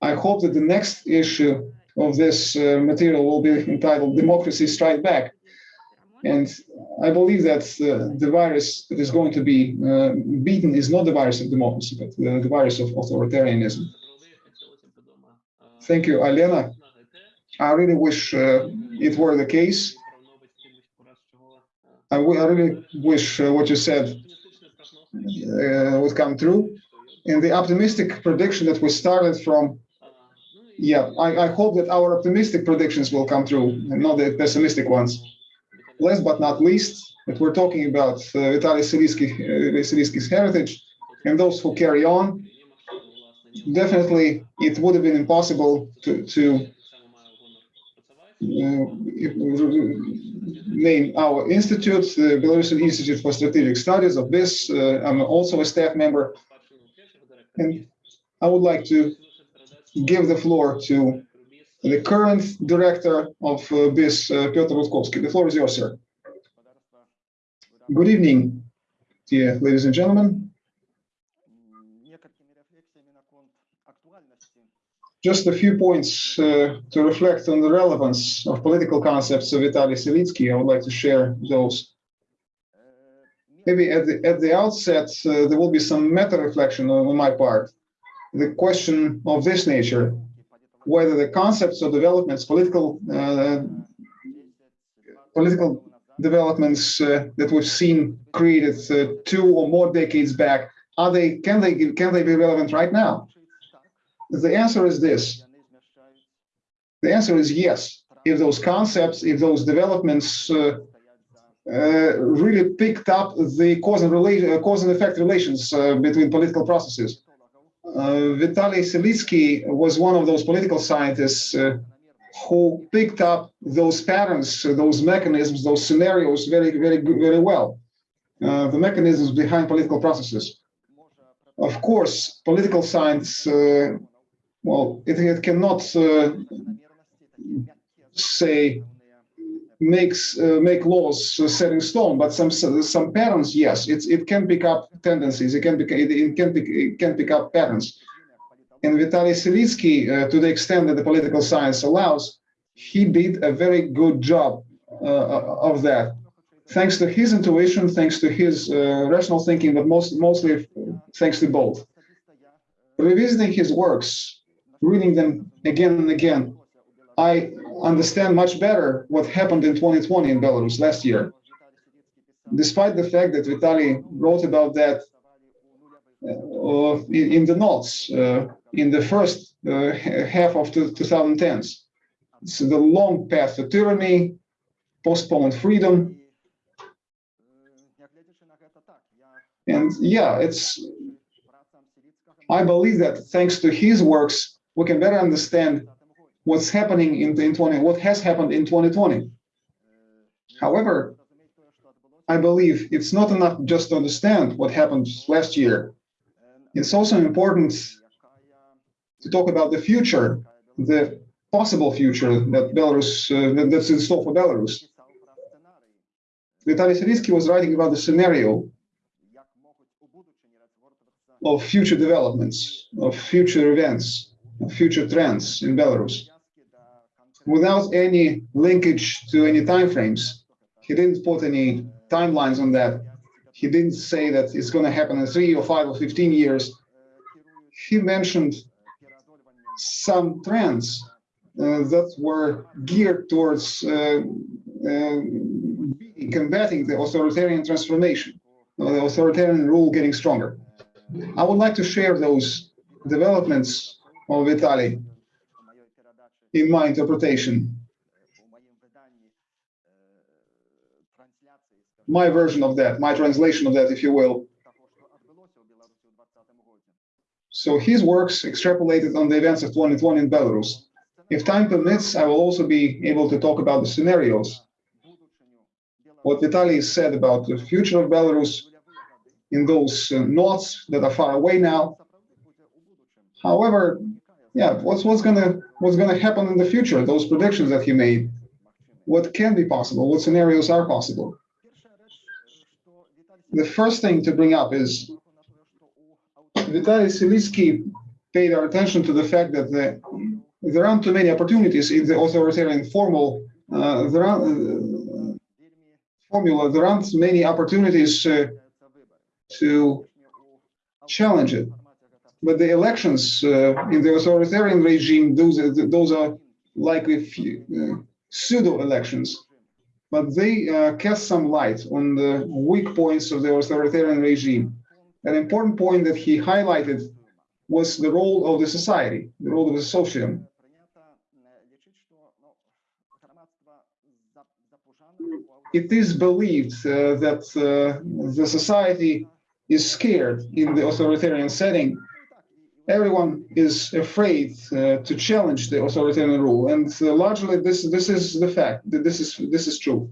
I hope that the next issue of this uh, material will be entitled Democracy Strike Back. And I believe that uh, the virus that is going to be uh, beaten is not the virus of democracy, but the virus of authoritarianism. Thank you, Alena. I really wish uh, it were the case. I, really wish what you said uh, would come true. And the optimistic prediction that we started from, yeah, I, I hope that our optimistic predictions will come true and not the pessimistic ones. Last but not least, that we're talking about uh, Vitaly Silitsky, uh, heritage and those who carry on. Definitely, it would have been impossible to, to uh, name our institute, the Belarusian Institute for Strategic Studies of this. Uh, I'm also a staff member. And I would like to give the floor to the current director of uh, BISS, uh, Piotr Rudkouski. The floor is yours, sir. Good evening, dear ladies and gentlemen. Just a few points uh, to reflect on the relevance of political concepts of Vitaly Silitsky. I would like to share those. Maybe at the, at the outset, uh, there will be some meta reflection on, on my part. The question of this nature, whether the concepts or developments, political uh, political developments uh, that we've seen created uh, two or more decades back, are they can they can they be relevant right now? The answer is this. The answer is yes. If those concepts, if those developments uh, uh, really picked up the cause and, rela- uh, cause and effect relations uh, between political processes. Uh, Vitaly Silitsky was one of those political scientists who picked up those patterns, those mechanisms, those scenarios very, very, very well. Uh, the mechanisms behind political processes. Of course, political science, uh, well, it, it cannot uh, say makes uh, make laws uh, set in stone, but some some patterns, yes, it's it can pick up tendencies. It can pick it, it can pick it can pick up patterns. And Vitaly Silitsky, uh, to the extent that the political science allows, he did a very good job uh, of that. Thanks to his intuition, thanks to his uh, rational thinking, but most mostly thanks to both. Revisiting his works, reading them again and again, I understand much better what happened in 2020 in Belarus last year. Despite the fact that Vitaly wrote about that uh, in, in the notes uh, in the first uh, half of the 2010s. It's the long path to tyranny, postponed freedom. And yeah, it's, I believe that thanks to his works, we can better understand what's happening in, in 20, what has happened in 2020. However, I believe it's not enough just to understand what happened last year. It's also important to talk about the future, the possible future that Belarus, uh, that's in store for Belarus. Vitaly Silitsky was writing about the scenario of future developments, of future events, future trends in Belarus without any linkage to any timeframes. He didn't put any timelines on that. He didn't say that it's going to happen in three or five or 15 years. He mentioned some trends uh, that were geared towards uh, uh, combating the authoritarian transformation, the authoritarian rule getting stronger. I would like to share those developments of Vitaly in my interpretation, my version of that, my translation of that, if you will. So his works extrapolated on the events of 2020 in Belarus. If time permits, I will also be able to talk about the scenarios. What Vitaly said about the future of Belarus in those uh, notes that are far away now. However, yeah, what's what's gonna what's gonna happen in the future? Those predictions that he made, what can be possible? What scenarios are possible? The first thing to bring up is Vitaly Silitsky paid our attention to the fact that the, there aren't too many opportunities in the authoritarian formal. Uh, there are uh, formula, there aren't many opportunities uh, to challenge it. But the elections uh, in the authoritarian regime, those are, those are likely few, uh, pseudo elections, but they uh, cast some light on the weak points of the authoritarian regime. An important point that he highlighted was the role of the society, the role of the socium. It is believed uh, that uh, the society is scared in the authoritarian setting. Everyone is afraid uh, to challenge the authoritarian rule, and uh, largely this this is the fact that this is this is true.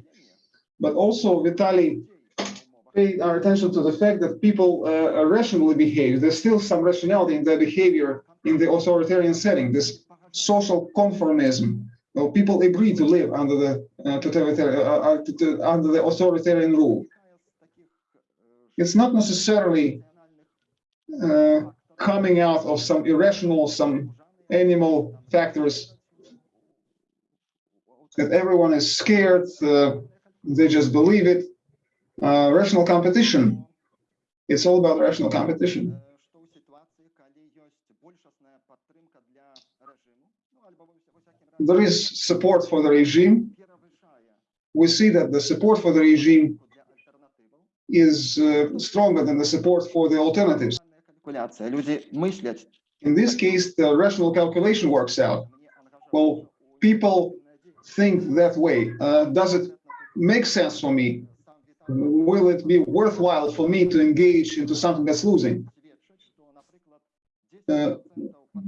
But also, Vitaly paid our attention to the fact that people uh, rationally behave. There's still some rationality in their behavior in the authoritarian setting. This social conformism. Well, people agree to live under the uh, totalitarian, uh, uh, under the authoritarian rule. It's not necessarily coming out of some irrational, some animal factors that everyone is scared, uh, they just believe it. Uh, rational competition. It's all about rational competition. There is support for the regime. We see that the support for the regime is uh, stronger than the support for the alternatives Калькуляція. Люди мислять. In this case, the rational calculation works out. Well, people think that way. Uh, does it make sense for me? Will it be worthwhile for me to engage into something that's losing? Uh,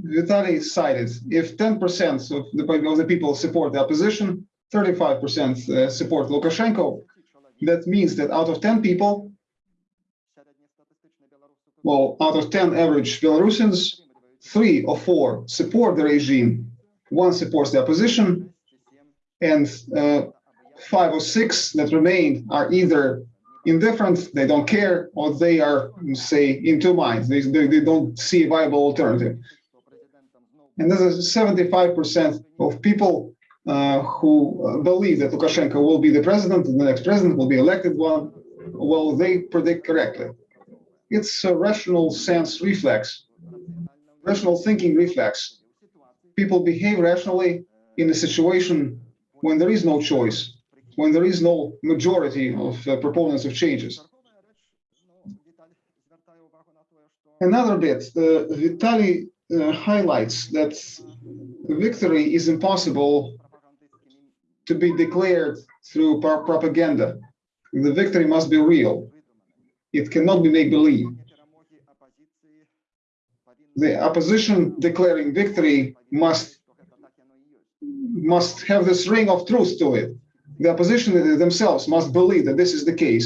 Vitaly cited if 10% of the, of the people support the opposition, 35% uh, support Lukashenko, that means that out of 10 people, well, out of 10 average Belarusians, three or four support the regime, one supports the opposition, and uh, five or six that remain are either indifferent, they don't care, or they are, say, in two minds. They, they, they don't see a viable alternative. And there's a 75% of people uh, who uh, believe that Lukashenko will be the president, and the next president will be elected one. Well, they predict correctly. It's a rational sense reflex, rational thinking reflex. People behave rationally in a situation when there is no choice, when there is no majority of uh, proponents of changes. Another bit, uh, Vitaly uh, highlights that victory is impossible to be declared through pro- propaganda. The victory must be real. It cannot be make believe. The opposition declaring victory must must have this ring of truth to it. The opposition themselves must believe that this is the case.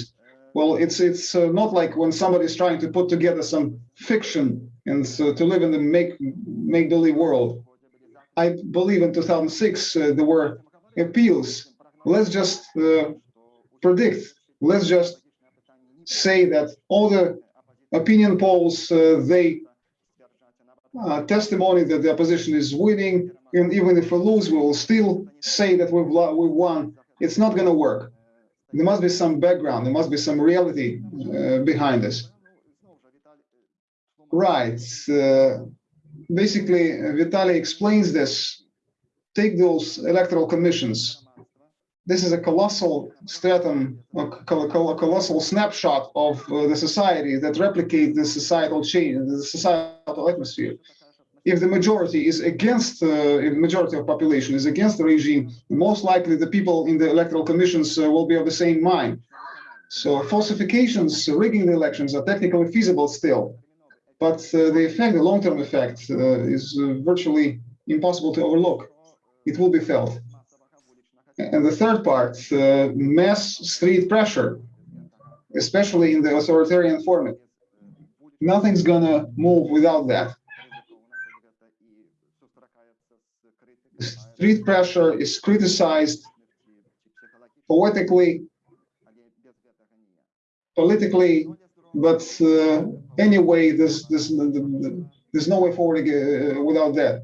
Well, it's it's uh, not like when somebody is trying to put together some fiction and so to live in the make make believe world. I believe in 2006 uh, there were appeals. Let's just uh, predict. Let's just say that all the opinion polls uh, they uh, testimony that the opposition is winning, and even if we lose, we will still say that we've we won. It's not going to work. There must be some background. There must be some reality uh, behind this. Right. Uh, basically, Vitaly explains this. Take those electoral commissions. This is a colossal stratum, a col- col- colossal snapshot of uh, the society that replicates the societal change, the societal atmosphere. If the majority is against, uh, if the majority of population is against the regime, most likely the people in the electoral commissions uh, will be of the same mind. So falsifications, rigging the elections are technically feasible still, but uh, the effect, the long-term effect, uh, is uh, virtually impossible to overlook. It will be felt. And the third part, uh, mass street pressure, especially in the authoritarian format. Nothing's gonna move without that. Street pressure is criticized poetically, politically, but uh, anyway, there's, no way forward uh, without that.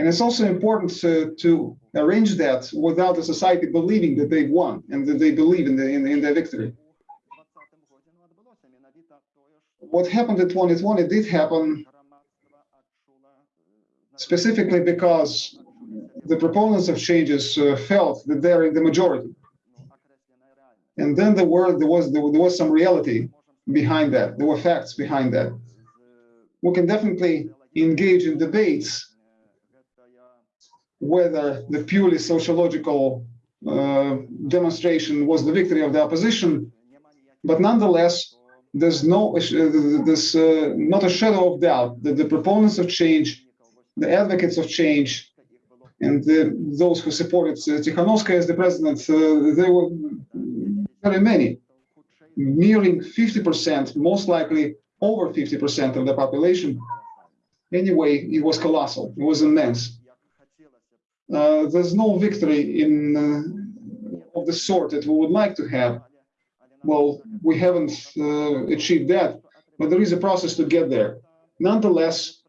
And it's also important to, to arrange that without the society believing that they've won and that they believe in, the, in, in their victory. What happened in 2020 did happen specifically because the proponents of changes uh, felt that they're in the majority. And then there were there was there, there was some reality behind that. There were facts behind that. We can definitely engage in debates whether the purely sociological uh, demonstration was the victory of the opposition, but nonetheless, there's no uh, there's uh, not a shadow of doubt that the proponents of change, the advocates of change, and the, those who supported uh, Tikhanovskaya as the president, uh, they were very many, nearing 50%, most likely over 50% of the population. Anyway, it was colossal. It was immense. Uh, there's no victory in uh, of the sort that we would like to have. Well, we haven't uh, achieved that, but there is a process to get there. Nonetheless,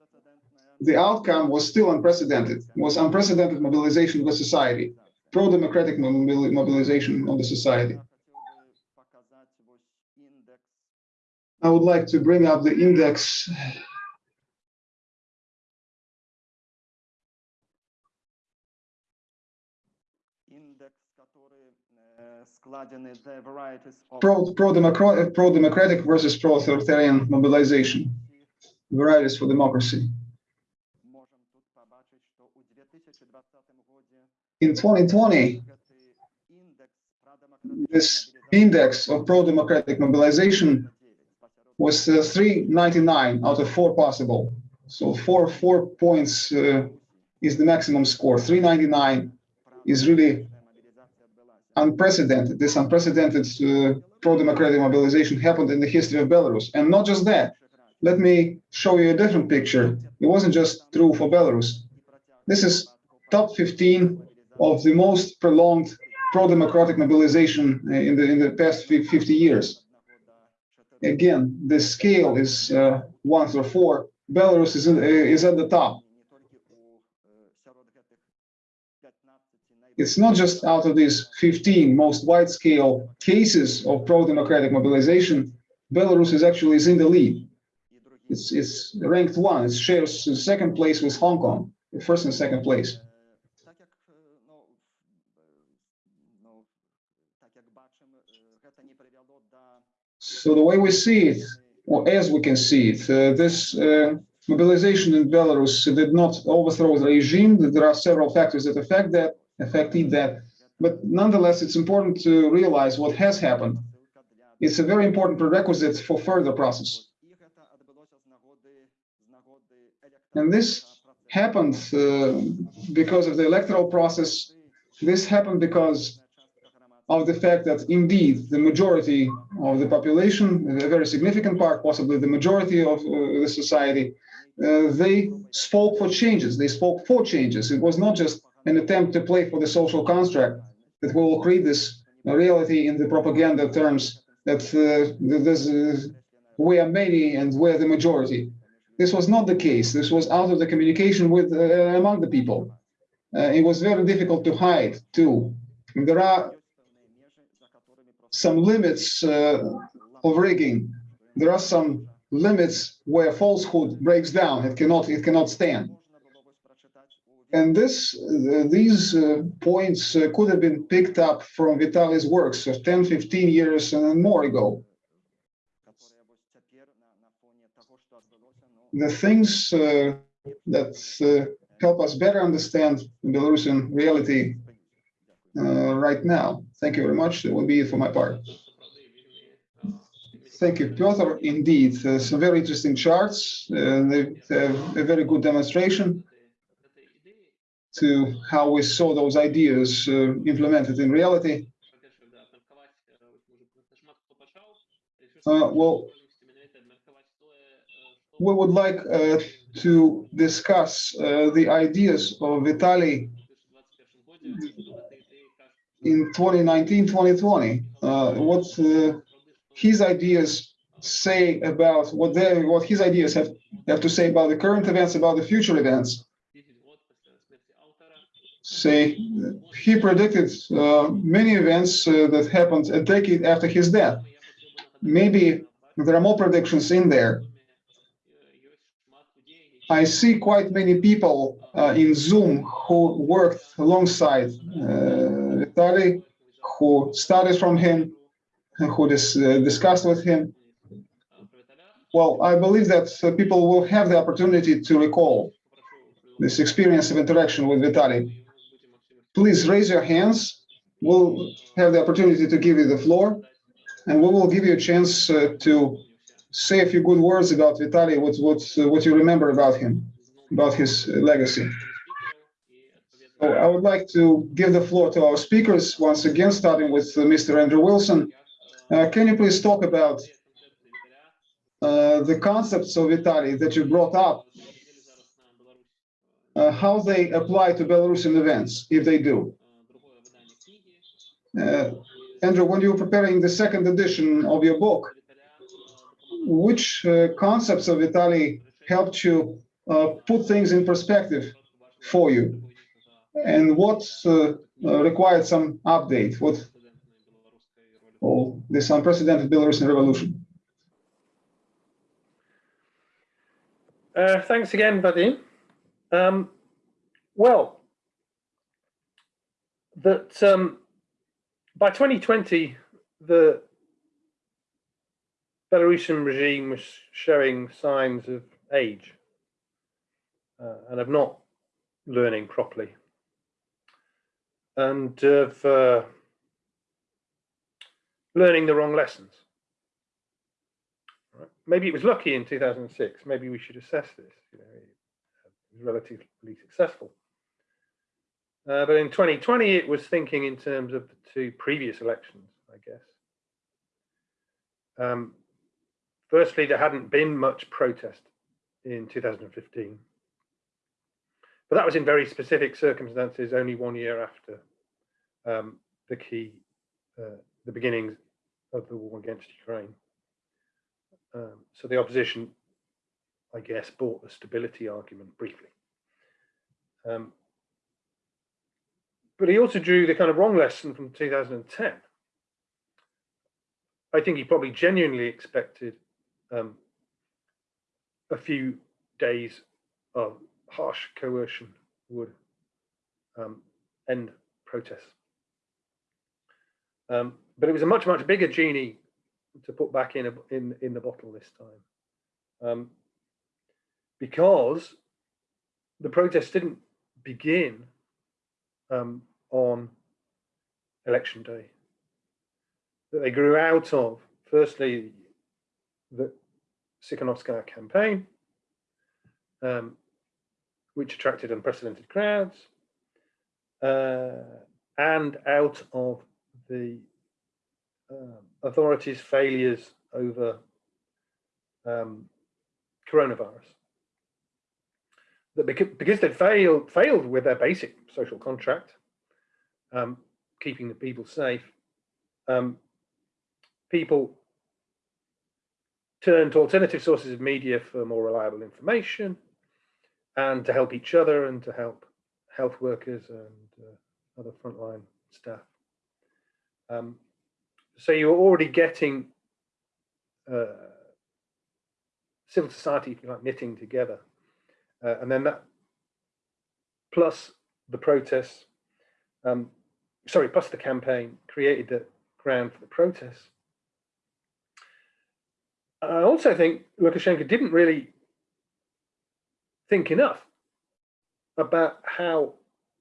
the outcome was still unprecedented, was unprecedented mobilization of the society, pro-democratic mobilization of the society. I would like to bring up the index Uh, pro-democratic pro pro versus pro-authoritarian mobilization, varieties for democracy. In 2020, this index of pro-democratic mobilization was uh, 399 out of four possible. So four four points uh, is the maximum score. 399 is really unprecedented. This unprecedented uh, pro-democratic mobilization happened in the history of Belarus. And not just that, let me show you a different picture. It wasn't just true for Belarus. This is top 15 of the most prolonged pro-democratic mobilization uh, in the in the past 50 years. Again, the scale is uh, one through four. Belarus is, in, uh, is at the top. it's not just out of these 15 most wide-scale cases of pro-democratic mobilization, Belarus is actually is in the lead. It's, it's ranked one, it shares second place with Hong Kong, first and second place. So the way we see it, or as we can see it, uh, this uh, mobilization in Belarus did not overthrow the regime. There are several factors that affect that. Effectively, that. But nonetheless, it's important to realize what has happened. It's a very important prerequisite for further process. And this happened uh, because of the electoral process. This happened because of the fact that indeed the majority of the population, a very significant part, possibly the majority of uh, the society, uh, they spoke for changes. They spoke for changes. It was not just an attempt to play for the social construct that we will create this reality in the propaganda terms that uh, this, we are many and we're the majority. This was not the case. This was out of the communication with uh, among the people. Uh, it was very difficult to hide too. And there are some limits uh, of rigging. There are some limits where falsehood breaks down. It cannot. It cannot stand. And this, uh, these uh, points uh, could have been picked up from Vitaly's works of 10, 15 years and more ago. The things that help us better understand Belarusian reality uh, right now. Thank you very much. That will be it for my part. Thank you, Piotr. Indeed, uh, some very interesting charts. Uh, a very good demonstration to how we saw those ideas uh, implemented in reality. Uh, well, we would like uh, to discuss uh, the ideas of Vitaly in 2019, 2020. Uh, what uh, his ideas say about what they, what his ideas have, have to say about the current events, about the future events. Say he predicted uh, many events uh, that happened a decade after his death. Maybe there are more predictions in there. I see quite many people uh, in Zoom who worked alongside uh, Vitaly, who studied from him, who dis uh, discussed with him. Well, I believe that uh, people will have the opportunity to recall this experience of interaction with Vitaly. Please raise your hands. We'll have the opportunity to give you the floor, and we will give you a chance uh, to say a few good words about Vitaly, what what uh, what you remember about him, about his uh, legacy. So I would like to give the floor to our speakers once again, starting with uh, Mr. Andrew Wilson. Uh, can you please talk about the concepts of Vitaly that you brought up, uh, how they apply to Belarusian events, if they do? Uh, Andrew, when you were preparing the second edition of your book, which uh, concepts of Vitaly helped you uh, put things in perspective for you? And what uh, uh, required some update? What oh, this unprecedented Belarusian revolution? Thanks again, Vadim. Um, well, that um, by 2020, the Belarusian regime was showing signs of age uh, and of not learning properly and of uh, learning the wrong lessons. Maybe it was lucky in 2006. Maybe we should assess this. You know, relatively successful. Uh, but in 2020, it was thinking in terms of the two previous elections, I guess. Um, firstly, there hadn't been much protest in 2015. But that was in very specific circumstances, only one year after um, the key, uh, the beginnings of the war against Ukraine. Um, so the opposition, I guess, bought the stability argument briefly. Um, but he also drew the kind of wrong lesson from 2010. I think he probably genuinely expected um, a few days of harsh coercion would um, end protests. Um, but it was a much, much bigger genie to put back in, a, in, in the bottle this time. Because the protests didn't begin um, on election day. That they grew out of, firstly, the Tsikhanovskaya campaign, um, which attracted unprecedented crowds, uh, and out of the um, authorities' failures over um, coronavirus. That because, they failed failed with their basic social contract, um, keeping the people safe, um, people turn to alternative sources of media for more reliable information and to help each other and to help health workers and uh, other frontline staff. Um, so you're already getting uh, civil society, if you like, knitting together. Uh, and then that, plus the protests, um, sorry, plus the campaign created the ground for the protests. I also think Lukashenko didn't really think enough about how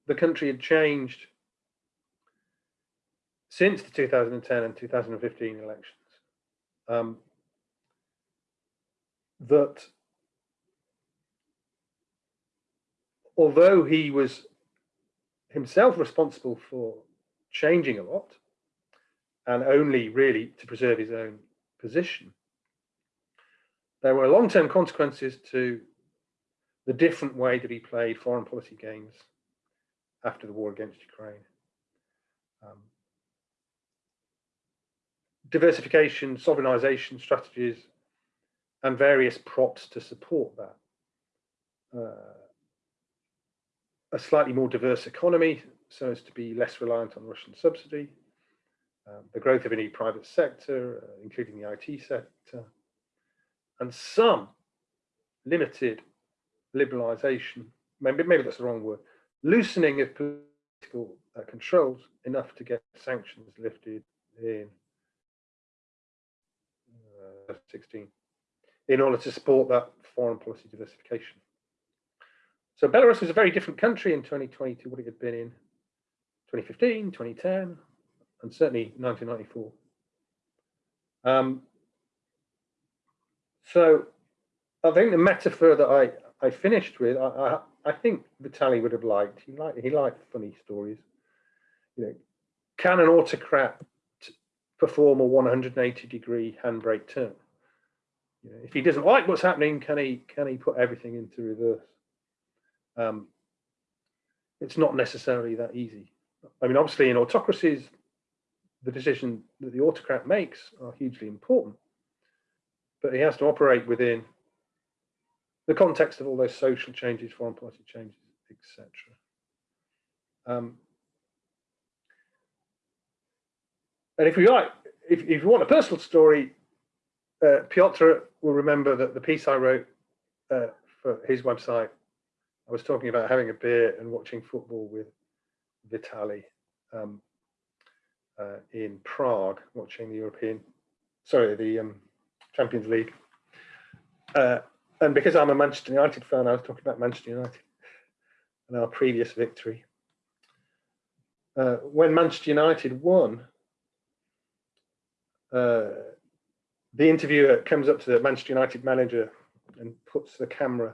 the country had changed since the 2010 and 2015 elections. Um, that although he was himself responsible for changing a lot and only really to preserve his own position, there were long-term consequences to the different way that he played foreign policy games after the war against Ukraine. Um, diversification, sovereignization strategies, and various props to support that. Uh, a slightly more diverse economy so as to be less reliant on Russian subsidy, um, the growth of a new private sector, uh, including the IT sector, and some limited liberalisation, maybe, maybe that's the wrong word, loosening of political uh, controls enough to get sanctions lifted in uh, 16 in order to support that foreign policy diversification. So Belarus was a very different country in 2020 to what it had been in 2015, 2010, and certainly 1994. Um, so I think the metaphor that I, I finished with, I, I, I think Vitaly would have liked. He liked he liked funny stories. You know, can an autocrat perform a 180 degree handbrake turn? You know, if he doesn't like what's happening, can he can he put everything into reverse? Um, it's not necessarily that easy. I mean, obviously, in autocracies, the decision that the autocrat makes are hugely important, but he has to operate within the context of all those social changes, foreign policy changes, etc. Um, and if we like, if, if you want a personal story, uh, Piotr will remember that the piece I wrote uh, for his website, I was talking about having a beer and watching football with Vitaly um, uh, in Prague, watching the European, sorry, the um, Champions League. Uh, and because I'm a Manchester United fan, I was talking about Manchester United and our previous victory. Uh, when Manchester United won, uh, the interviewer comes up to the Manchester United manager and puts the camera,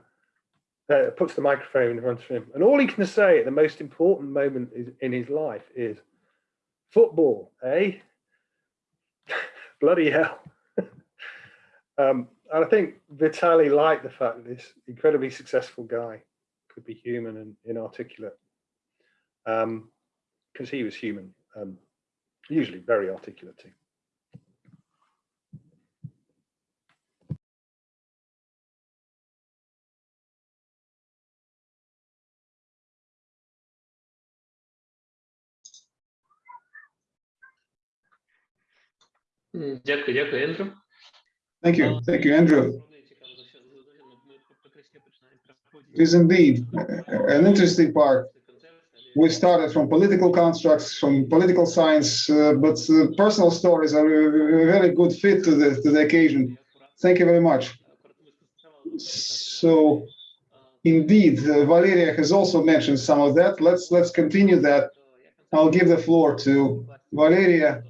uh, puts the microphone in front of him. And all he can say at the most important moment is, in his life is, football, eh? Bloody hell. um, and I think Vitaly liked the fact that this incredibly successful guy could be human and inarticulate. Because um, he was human, um, usually very articulate too. Дякую, дякую, Ендрю. Thank you. Thank you, Andrew. It is indeed uh, an interesting part. We started from political constructs, from political science, uh, but uh, personal stories are a a very good fit to the, to the occasion. Thank you very much. So, indeed, uh, Valeria has also mentioned some of that. Let's let's continue that. I'll give the floor to Valeria.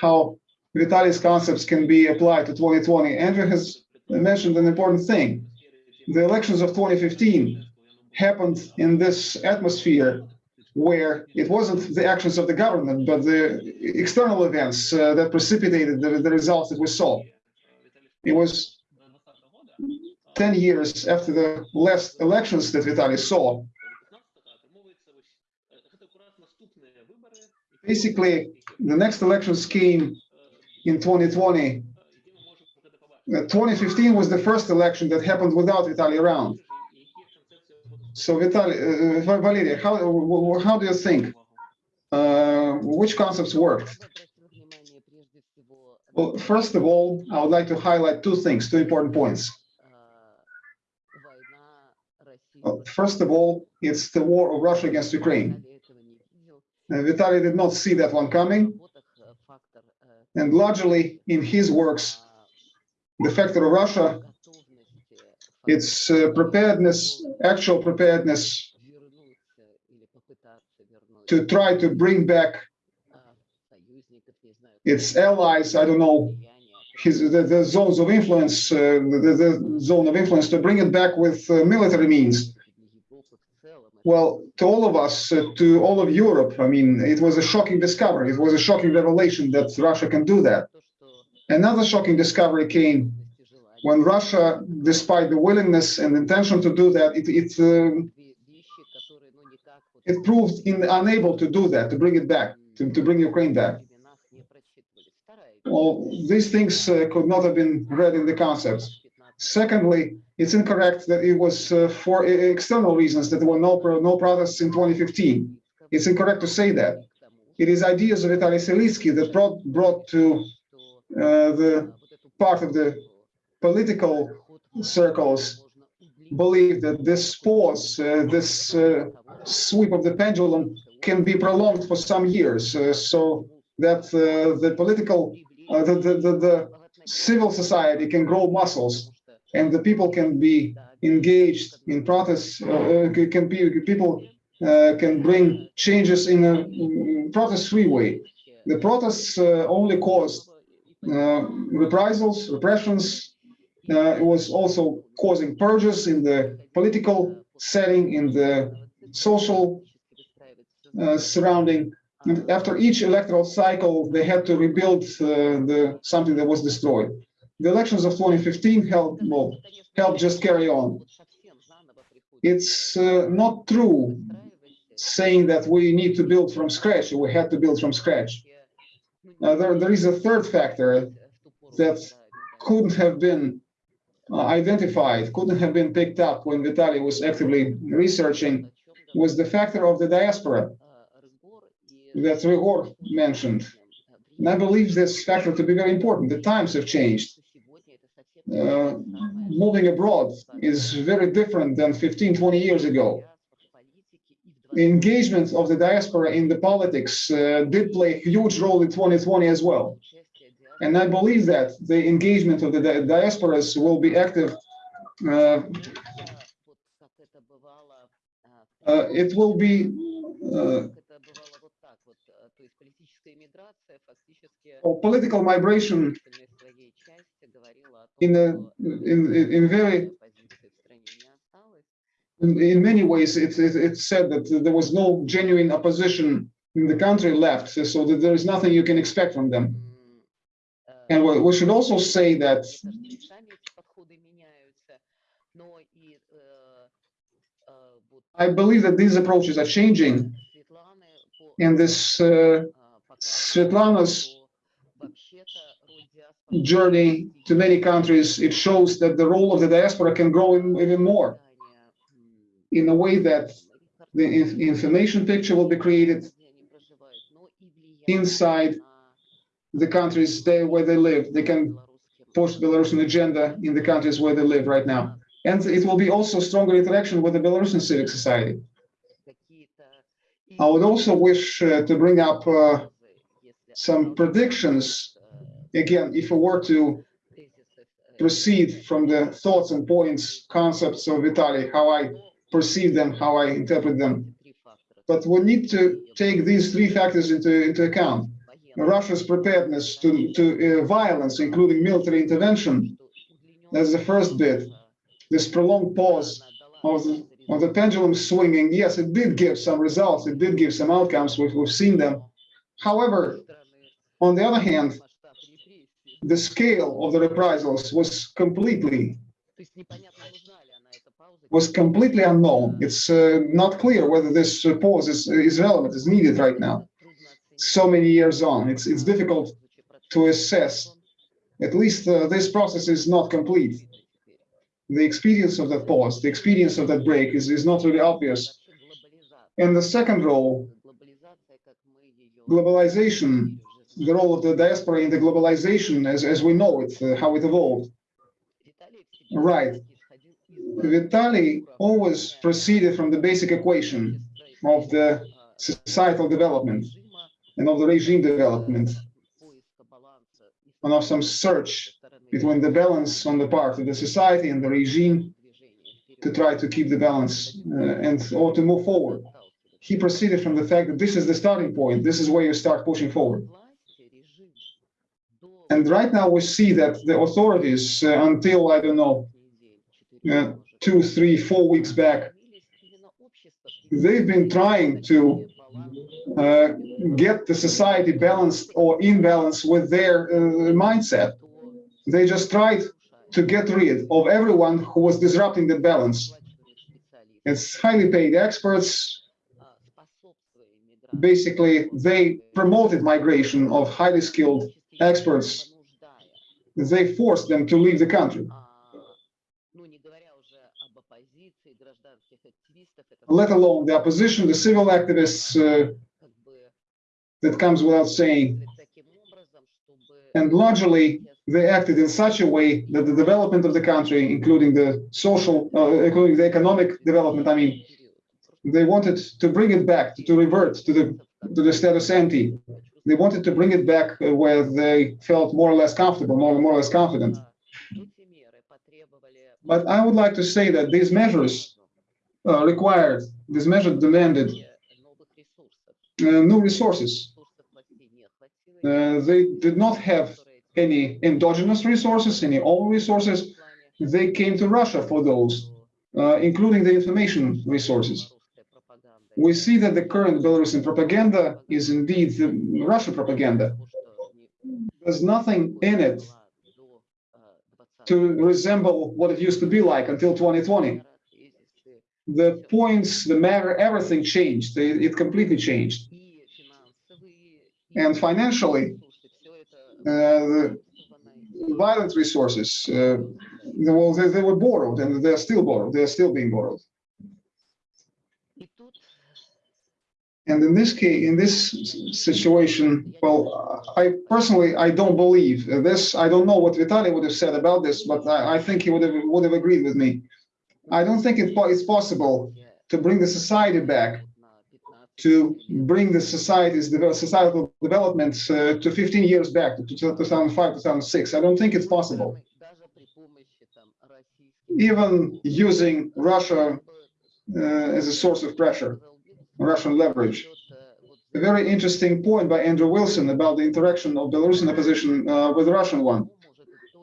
How Vitaly's concepts can be applied to 2020. Andrew has mentioned an important thing. The elections of 2015 happened in this atmosphere where it wasn't the actions of the government, but the external events uh, that precipitated the, the results that we saw. It was 10 years after the last elections that Vitaly saw. Basically, the next election scheme in 2020. Uh, 2015 was the first election that happened without Vitaly around. So Vitaly, uh, uh, Valeria, how, how do you think? Uh, which concepts worked? Well, first of all, I would like to highlight two things, two important points. Uh, First of all, it's the war of Russia against Ukraine. Uh, Vitaly did not see that one coming, and largely in his works, the factor of Russia, its uh, preparedness, actual preparedness to try to bring back its allies, I don't know, his the, the zones of influence, uh, the, the zone of influence to bring it back with uh, military means. Well, to all of us, uh, to all of Europe, I mean, it was a shocking discovery. It was a shocking revelation that Russia can do that. Another shocking discovery came when Russia, despite the willingness and intention to do that, it it, uh, it proved in, unable to do that, to bring it back, to, to bring Ukraine back. Well, these things uh, could not have been read in the concepts. Secondly, it's incorrect that it was uh, for e- external reasons that there were no, pro- no protests in 2015. It's incorrect to say that. It is ideas of Vitaly Silitsky that brought, brought to uh, the part of the political circles believe that this pause, uh, this uh, sweep of the pendulum can be prolonged for some years, uh, so that uh, the political, uh, the, the, the, the civil society can grow muscles and the people can be engaged in protests, uh, uh, can be, people uh, can bring changes in a mm, protest-free way. The protests uh, only caused uh, reprisals, repressions. Uh, it was also causing purges in the political setting, in the social uh, surrounding. And after each electoral cycle, they had to rebuild uh, the something that was destroyed. The elections of 2015 helped, helped just carry on. It's uh, not true saying that we need to build from scratch, we had to build from scratch. Uh, there, there is a third factor that couldn't have been uh, identified, couldn't have been picked up when Vitaly was actively researching, was the factor of the diaspora that Rihor mentioned. And I believe this factor to be very important. The times have changed. Uh, moving abroad is very different than 15, 20 years ago. Engagement of the diaspora in the politics uh, did play a huge role in 2020 as well. And I believe that the engagement of the di- diasporas will be active. Uh, uh, it will be uh, political migration in a in in very in, in many ways it, it it's said that there was no genuine opposition in the country left so that there is nothing you can expect from them. And we, we should also say that i believe that these approaches are changing. And this uh, Svetlana's journey to many countries, it shows that the role of the diaspora can grow even more in a way that the inf- information picture will be created inside the countries where they live. They can push Belarusian agenda in the countries where they live right now. And it will be also stronger interaction with the Belarusian civic society. I would also wish uh, to bring up uh, some predictions. Again, if we were to proceed from the thoughts and points, concepts of Vitaly, how I perceive them, how I interpret them. But we need to take these three factors into, into account. Russia's preparedness to, to uh, violence, including military intervention, that's the first bit. This prolonged pause of the, of the pendulum swinging, yes, it did give some results, it did give some outcomes, we've, we've seen them. However, on the other hand, the scale of the reprisals was completely was completely unknown. It's uh, not clear whether this uh, pause is, is relevant, is needed right now. So many years on, it's it's difficult to assess. At least uh, this process is not complete. The experience of that pause, the experience of that break is, is not really obvious. And the second role, globalization, the role of the diaspora in the globalization as, as we know it, uh, how it evolved. Right. Vitaly always proceeded from the basic equation of the societal development and of the regime development and of some search between the balance on the part of the society and the regime to try to keep the balance uh, and or to move forward. He proceeded from the fact that this is the starting point. This is where you start pushing forward. And right now we see that the authorities, uh, until I don't know, uh, two, three, four weeks back, they've been trying to uh, get the society balanced or in balance with their uh, mindset. They just tried to get rid of everyone who was disrupting the balance. It's highly paid experts. Basically, they promoted migration of highly skilled experts. They forced them to leave the country. let alone the opposition, the civil activists, uh, that comes without saying. And largely, they acted in such a way that the development of the country, including the social, uh, including the economic development, I mean, they wanted to bring it back, to revert to the to the status ante. They wanted to bring it back uh, where they felt more or less comfortable, more, more or less confident. But I would like to say that these measures uh, required, these measures demanded uh, new resources. Uh, they did not have any endogenous resources, any own resources. They came to Russia for those, uh, including the information resources. We see that the current Belarusian propaganda is indeed the Russian propaganda. There's nothing in it to resemble what it used to be like until 2020. The points, the matter, everything changed. It, it completely changed. And financially, uh, the violent resources, uh, well, they, they were borrowed and they're still borrowed. They're still being borrowed. And in this case, in this situation, well, I personally, I don't believe this. I don't know what Vitaly would have said about this, but I, I think he would have would have agreed with me. I don't think it, it's possible to bring the society back, to bring the society's societal developments uh, to 15 years back, to 2005, 2006. I don't think it's possible. Even using Russia uh, as a source of pressure. Russian leverage. A very interesting point by Andrew Wilson about the interaction of Belarusian opposition uh, with the Russian one.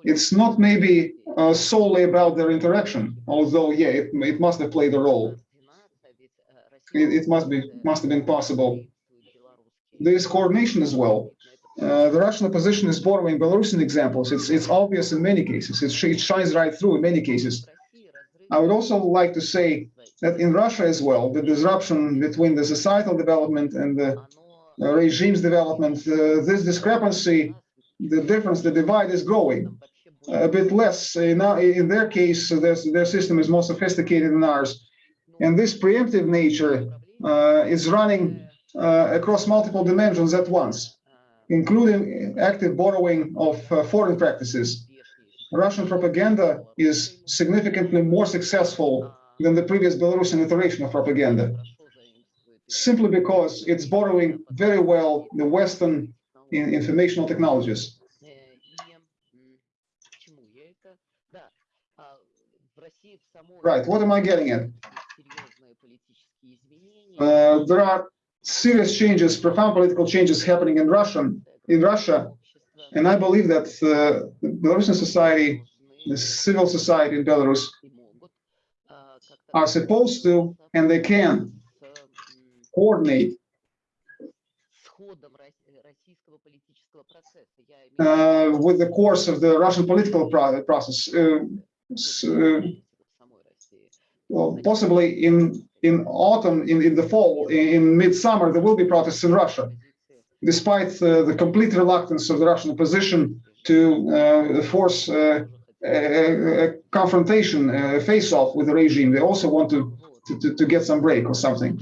It's not maybe uh, solely about their interaction, although yeah, it, it must have played a role. It, it must be must have been possible. There is coordination as well. Uh, the Russian opposition is borrowing Belarusian examples. It's it's obvious in many cases. It, it shines right through in many cases. I would also like to say that in Russia as well, the disruption between the societal development and the uh, regime's development, uh, this discrepancy, the difference, the divide is growing a bit less. Uh, now, in their case, their, their system is more sophisticated than ours. And this preemptive nature uh, is running uh, across multiple dimensions at once, including active borrowing of uh, foreign practices. Russian propaganda is significantly more successful than the previous Belarusian iteration of propaganda, simply because it's borrowing very well the Western in informational technologies. Right, what am I getting at? Uh, there are serious changes, profound political changes happening in Russian, in Russia, and I believe that uh, the Belarusian society, the civil society in Belarus, are supposed to and they can coordinate uh, with the course of the Russian political process. Uh, uh, well, possibly in in autumn, in, in the fall, in, in midsummer, there will be protests in Russia, despite uh, the complete reluctance of the Russian opposition to uh, force uh, a, a, confrontation, a face-off with the regime. They also want to, to, to get some break or something.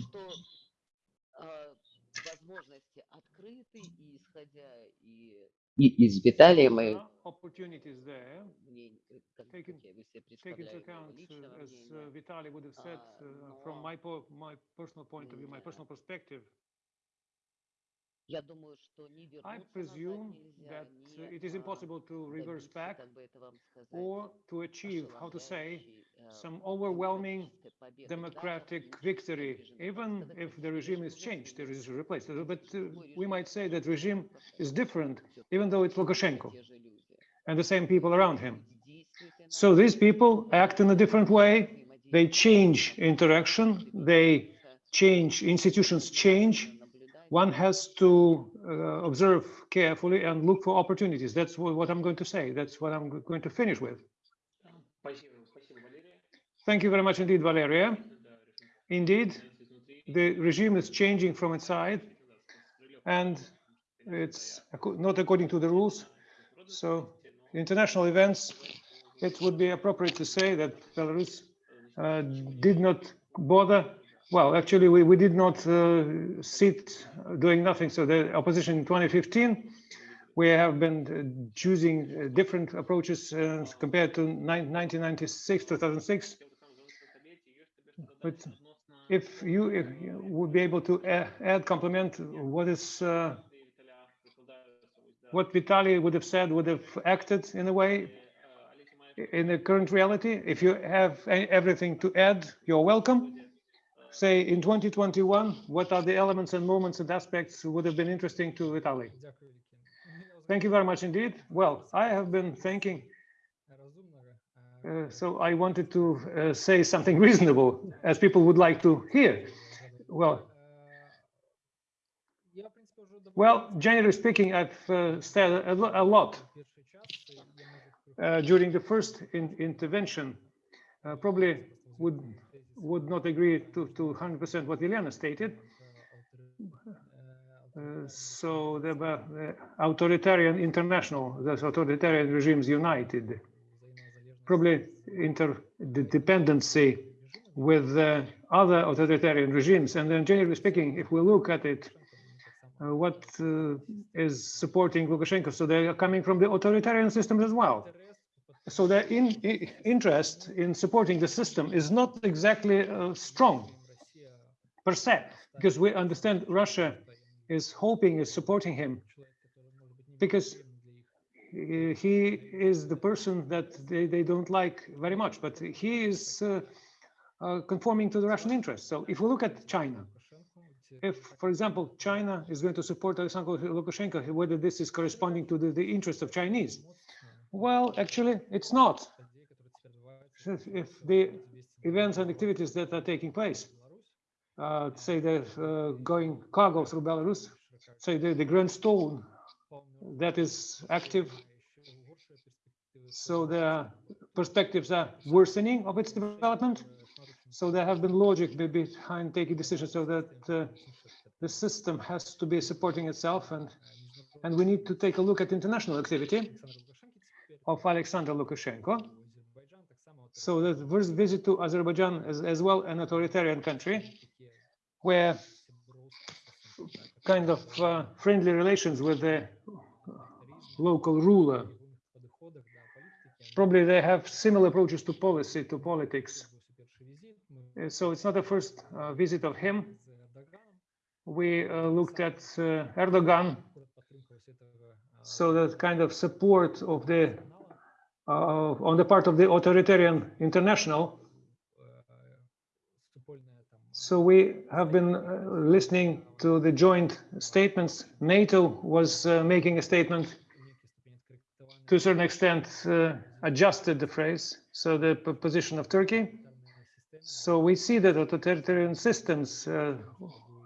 И из Виталия мы opportunities there, taking, take into account, uh, as uh, Vitaly would have said, uh, from my, po my personal point of view, my personal perspective, I presume that it is impossible to reverse back or to achieve, how to say, some overwhelming democratic victory, even if the regime is changed, there is replaced. But uh, we might say that regime is different, even though it's Lukashenko and the same people around him. So these people act in a different way. They change interaction. They change, institutions change. One has to uh, observe carefully and look for opportunities. That's what, I'm going to say. That's what I'm going to finish with. Thank you very much indeed, Valeria. Indeed, the regime is changing from inside and it's not according to the rules. So international events, it would be appropriate to say that Belarus uh, did not bother. Well, actually, we, we did not uh, sit doing nothing. So the opposition in 2015, we have been uh, choosing uh, different approaches uh, compared to 1996, 2006. But if you, if you would be able to a- add, complement what is, uh, what Vitaly would have said, would have acted in a way in the current reality. If you have everything to add, you're welcome say in 2021, what are the elements and moments and aspects would have been interesting to Vitaly? Thank you very much indeed. Well, I have been thinking, uh, so I wanted to uh, say something reasonable as people would like to hear. Well, well, generally speaking, I've uh, said a, lot uh, during the first in intervention. Uh, probably would would not agree to to 100% what Elena stated. Uh, so there were the authoritarian international, the authoritarian regimes united, probably interdependency with uh, other authoritarian regimes. And then generally speaking, if we look at it, uh, what uh, is supporting Lukashenko? So they are coming from the authoritarian systems as well. So their in, interest in supporting the system is not exactly uh, strong per se, because we understand Russia is hoping, is supporting him because he is the person that they, they don't like very much, but he is uh, uh, conforming to the Russian interests. So if we look at China, if, for example, China is going to support Alexander Lukashenko, whether this is corresponding to the, the interests of Chinese, well, actually, it's not. If the events and activities that are taking place, uh, say they're uh, going cargo through Belarus, say the, the Grand Stone that is active, so the perspectives are worsening of its development. So there have been logic behind taking decisions so that uh, the system has to be supporting itself and and we need to take a look at international activity of Alexander Lukashenko. So the first visit to Azerbaijan is as well an authoritarian country where kind of uh, friendly relations with the local ruler. Probably they have similar approaches to policy, to politics. Uh, So it's not the first uh, visit of him. We uh, looked at uh, Erdogan, so that kind of support of the on the part of the authoritarian international. So we have been uh, listening to the joint statements. NATO was uh, making a statement to a certain extent uh, adjusted the phrase, so the position of Turkey. So we see that authoritarian systems uh,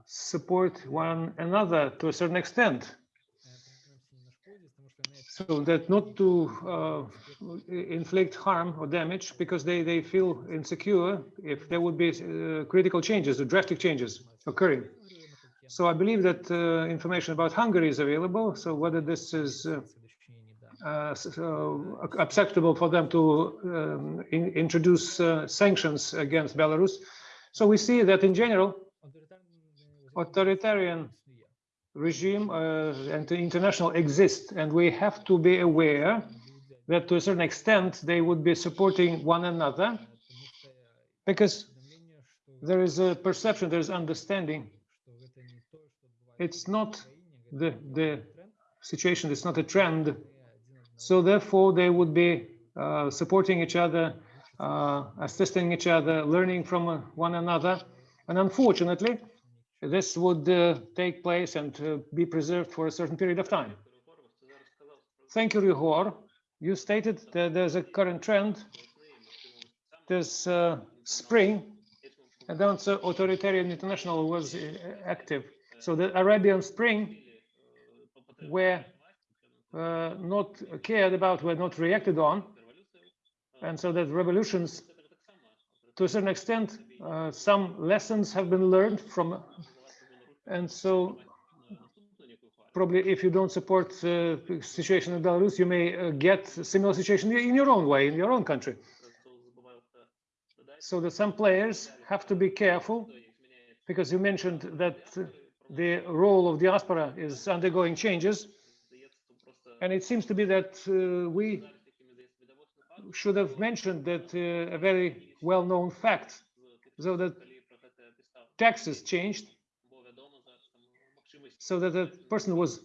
support one another to a certain extent. So that not to uh, inflict harm or damage because they, they feel insecure if there would be uh, critical changes or drastic changes occurring. So I believe that uh, information about Hungary is available. So whether this is uh, uh, s- uh, acceptable for them to um, in- introduce uh, sanctions against Belarus. So we see that in general, authoritarian regime uh, and the international exist, and we have to be aware that to a certain extent they would be supporting one another because there is a perception, there is understanding. It's not the the situation, it's not a trend. So therefore, they would be uh, supporting each other, uh, assisting each other, learning from uh, one another. And unfortunately, this would uh, take place and uh, be preserved for a certain period of time. Thank you, Rihor. You stated that there's a current trend. This uh, spring, and then the authoritarian international was uh, active. So the Arabian Spring, were uh, not cared about, were not reacted on, and so that revolutions, to a certain extent, uh, some lessons have been learned from, and so probably if you don't support uh, the situation in Belarus, you may uh, get a similar situation in your own way, in your own country. so that some players have to be careful because you mentioned that the role of diaspora is undergoing changes. And it seems to be that uh, we should have mentioned that uh, a very well-known fact, so that taxes changed, so that the person was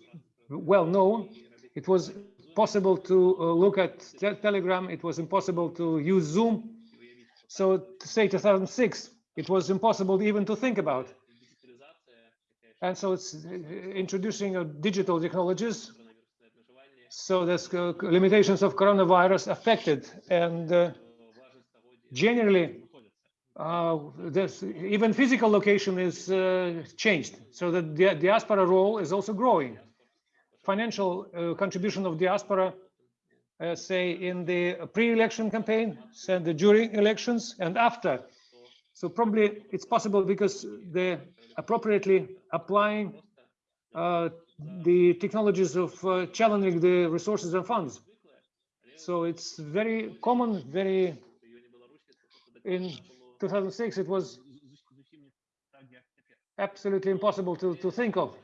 well known. It was possible to uh, look at te Telegram. It was impossible to use Zoom. So to say 2006, it was impossible even to think about. And so it's uh, introducing uh, digital technologies. So there's uh, limitations of coronavirus affected. And uh, generally, uh, this, even physical location is uh, changed. So that the di diaspora role is also growing. Financial uh, contribution of diaspora, uh, say in the pre-election campaign, and during elections and after. So probably it's possible because the appropriately applying uh, the technologies of uh, challenging the resources and funds. So it's very common, very in 2006, it was absolutely impossible to, to think of.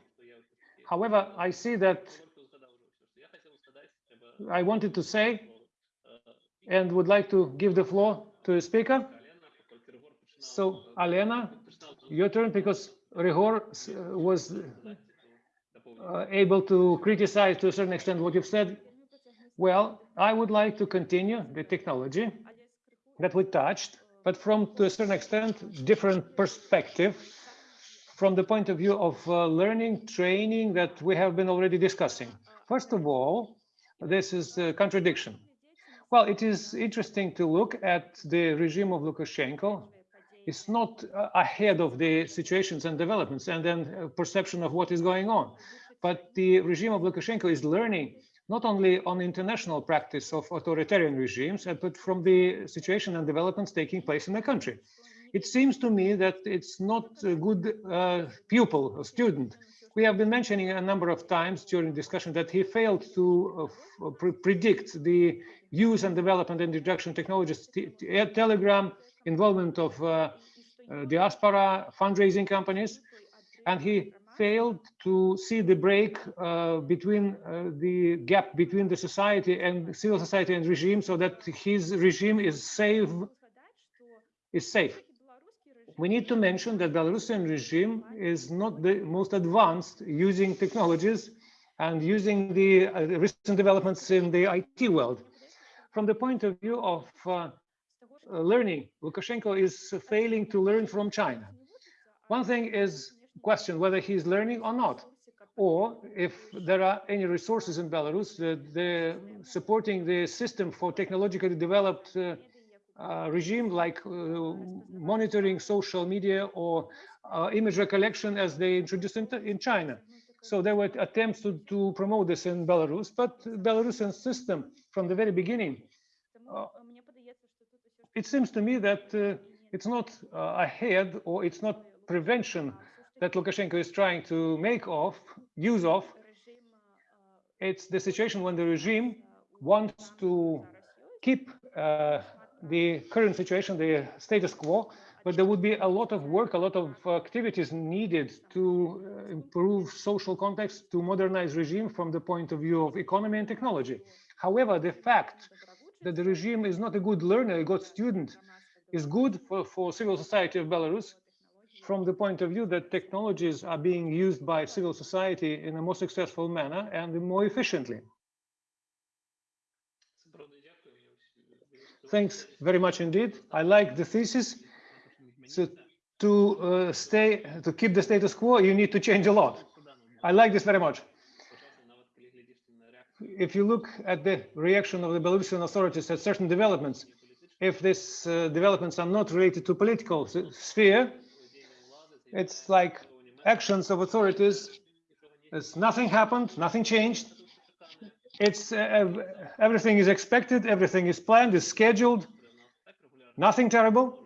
However, I see that I wanted to say and would like to give the floor to the speaker. So, Alena, your turn because Rihor was uh, able to criticize to a certain extent what you've said. Well, I would like to continue the technology that we touched, but from to a certain extent, different perspective from the point of view of uh, learning, training that we have been already discussing. First of all, this is a contradiction. Well, it is interesting to look at the regime of Lukashenko. It's not uh, ahead of the situations and developments and then uh, perception of what is going on. But the regime of Lukashenko is learning not only on international practice of authoritarian regimes, uh, but from the situation and developments taking place in the country. It seems to me that it's not a good uh, pupil or student. We have been mentioning a number of times during discussion that he failed to uh, pre predict the use and development and introduction technologies, Telegram, involvement of uh, uh, diaspora fundraising companies, and he failed to see the break uh, between uh, the gap between the society and civil society and regime so that his regime is safe is safe we need to mention that belarusian regime is not the most advanced using technologies and using the uh, recent developments in the IT world. From the point of view of uh, learning, Lukashenko is failing to learn from China. One thing is question whether he's learning or not, or if there are any resources in Belarus they're supporting the system for technologically developed uh, uh, regime like uh, monitoring social media or uh, image recollection as they introduced in, in China. So there were attempts to, to promote this in Belarus, but Belarusian system from the very beginning, uh, it seems to me that uh, it's not ahead or it's not prevention that Lukashenko is trying to make of, use of. It's the situation when the regime wants to keep uh, the current situation, the status quo, but there would be a lot of work, a lot of activities needed to uh, improve social context, to modernize regime from the point of view of economy and technology. However, the fact that the regime is not a good learner, a good student, is good for, for civil society of Belarus from the point of view that technologies are being used by civil society in a more successful manner and more efficiently. Thanks very much indeed. I like the thesis. So to uh, stay, to keep the status quo, you need to change a lot. I like this very much. If you look at the reaction of the Belarusian authorities at certain developments, if these uh, developments are not related to political sphere, it's like actions of authorities. It's nothing happened, nothing changed. It's uh, everything is expected, everything is planned, is scheduled. Nothing terrible.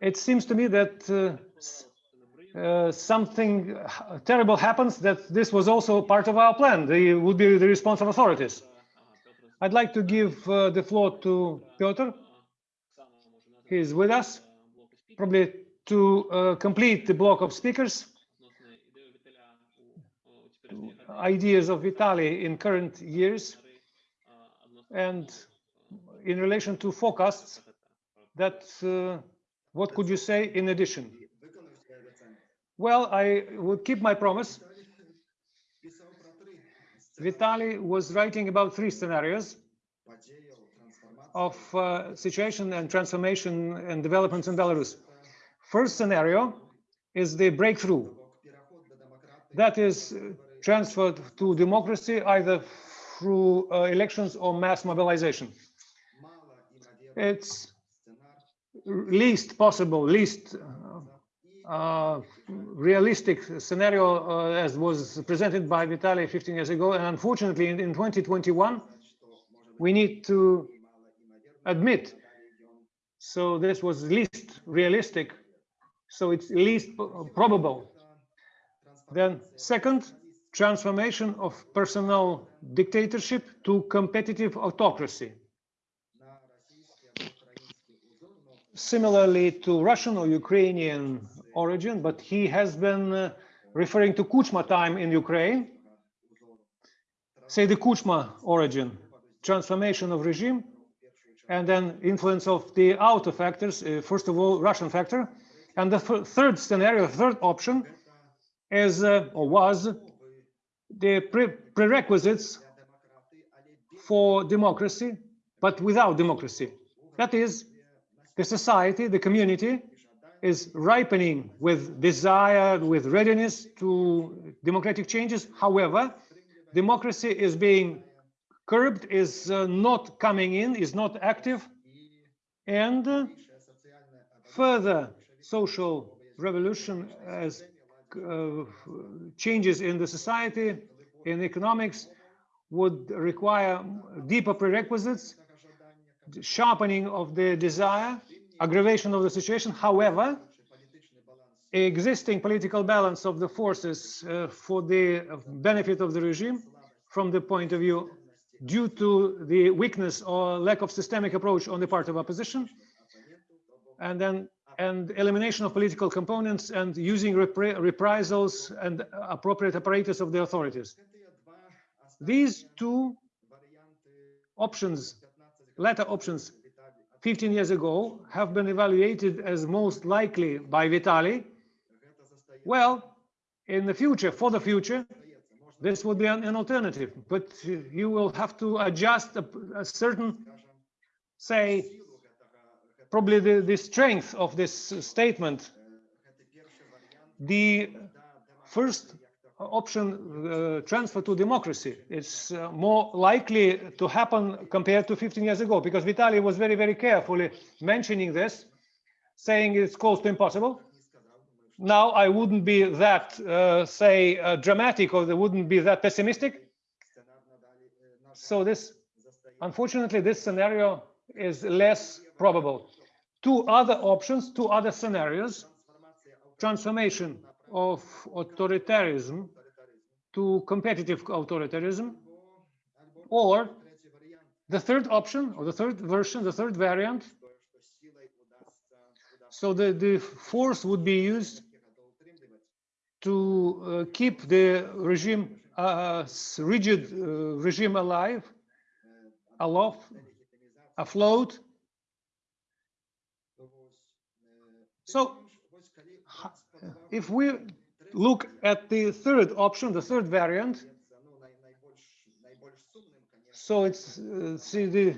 It seems to me that uh, uh, something terrible happens that this was also part of our plan. They would be the response of authorities. I'd like to give uh, the floor to Piotr. He is with us, probably to uh, complete the block of speakers. Ideas of Vitaly in current years and in relation to forecasts that uh, what could you say in addition? Well, I would keep my promise. Vitaly was writing about three scenarios of uh, situation and transformation and developments in Belarus. First scenario is the breakthrough. That is uh, transferred to democracy either through uh, elections or mass mobilization. It's least possible, least uh, uh, realistic scenario uh, as was presented by Vitaly 15 years ago. And unfortunately, in, in 2021, we need to admit. So this was least realistic. So it's least probable. Then second, transformation of personal dictatorship to competitive autocracy. Similarly to Russian or Ukrainian origin, but he has been uh, referring to Kuchma time in Ukraine. Say the Kuchma origin, transformation of regime, and then influence of the outer factors, uh, first of all, Russian factor. And the third scenario, third option is uh, or was the pre prerequisites for democracy, but without democracy. That is, the society, the community is ripening with desire, with readiness to democratic changes. However, democracy is being curbed, is uh, not coming in, is not active, and uh, further social revolution as uh, changes in the society, in economics, would require deeper prerequisites, sharpening of the desire, aggravation of the situation. However, existing political balance of the forces uh, for the benefit of the regime from the point of view due to the weakness or lack of systemic approach on the part of opposition and then and elimination of political components and using repri reprisals and appropriate apparatus of the authorities. These two options, latter options, 15 years ago, have been evaluated as most likely by Vitaly. Well, in the future, for the future, this would be an, an alternative, but you will have to adjust a, a certain, say, probably the, the strength of this statement. The first option, uh, transfer to democracy, is uh, more likely to happen compared to 15 years ago, because Vitaly was very, very carefully mentioning this, saying it's close to impossible. Now, I wouldn't be that, uh, say, uh, dramatic, or they wouldn't be that pessimistic. So this, unfortunately, this scenario is less probable. Two other options, two other scenarios, transformation of authoritarianism to competitive authoritarianism, or the third option, or the third version, the third variant. So the, the force would be used to uh, keep the regime, uh, rigid uh, regime alive, aloft, afloat. So if we look at the third option, the third variant, so it's uh, see the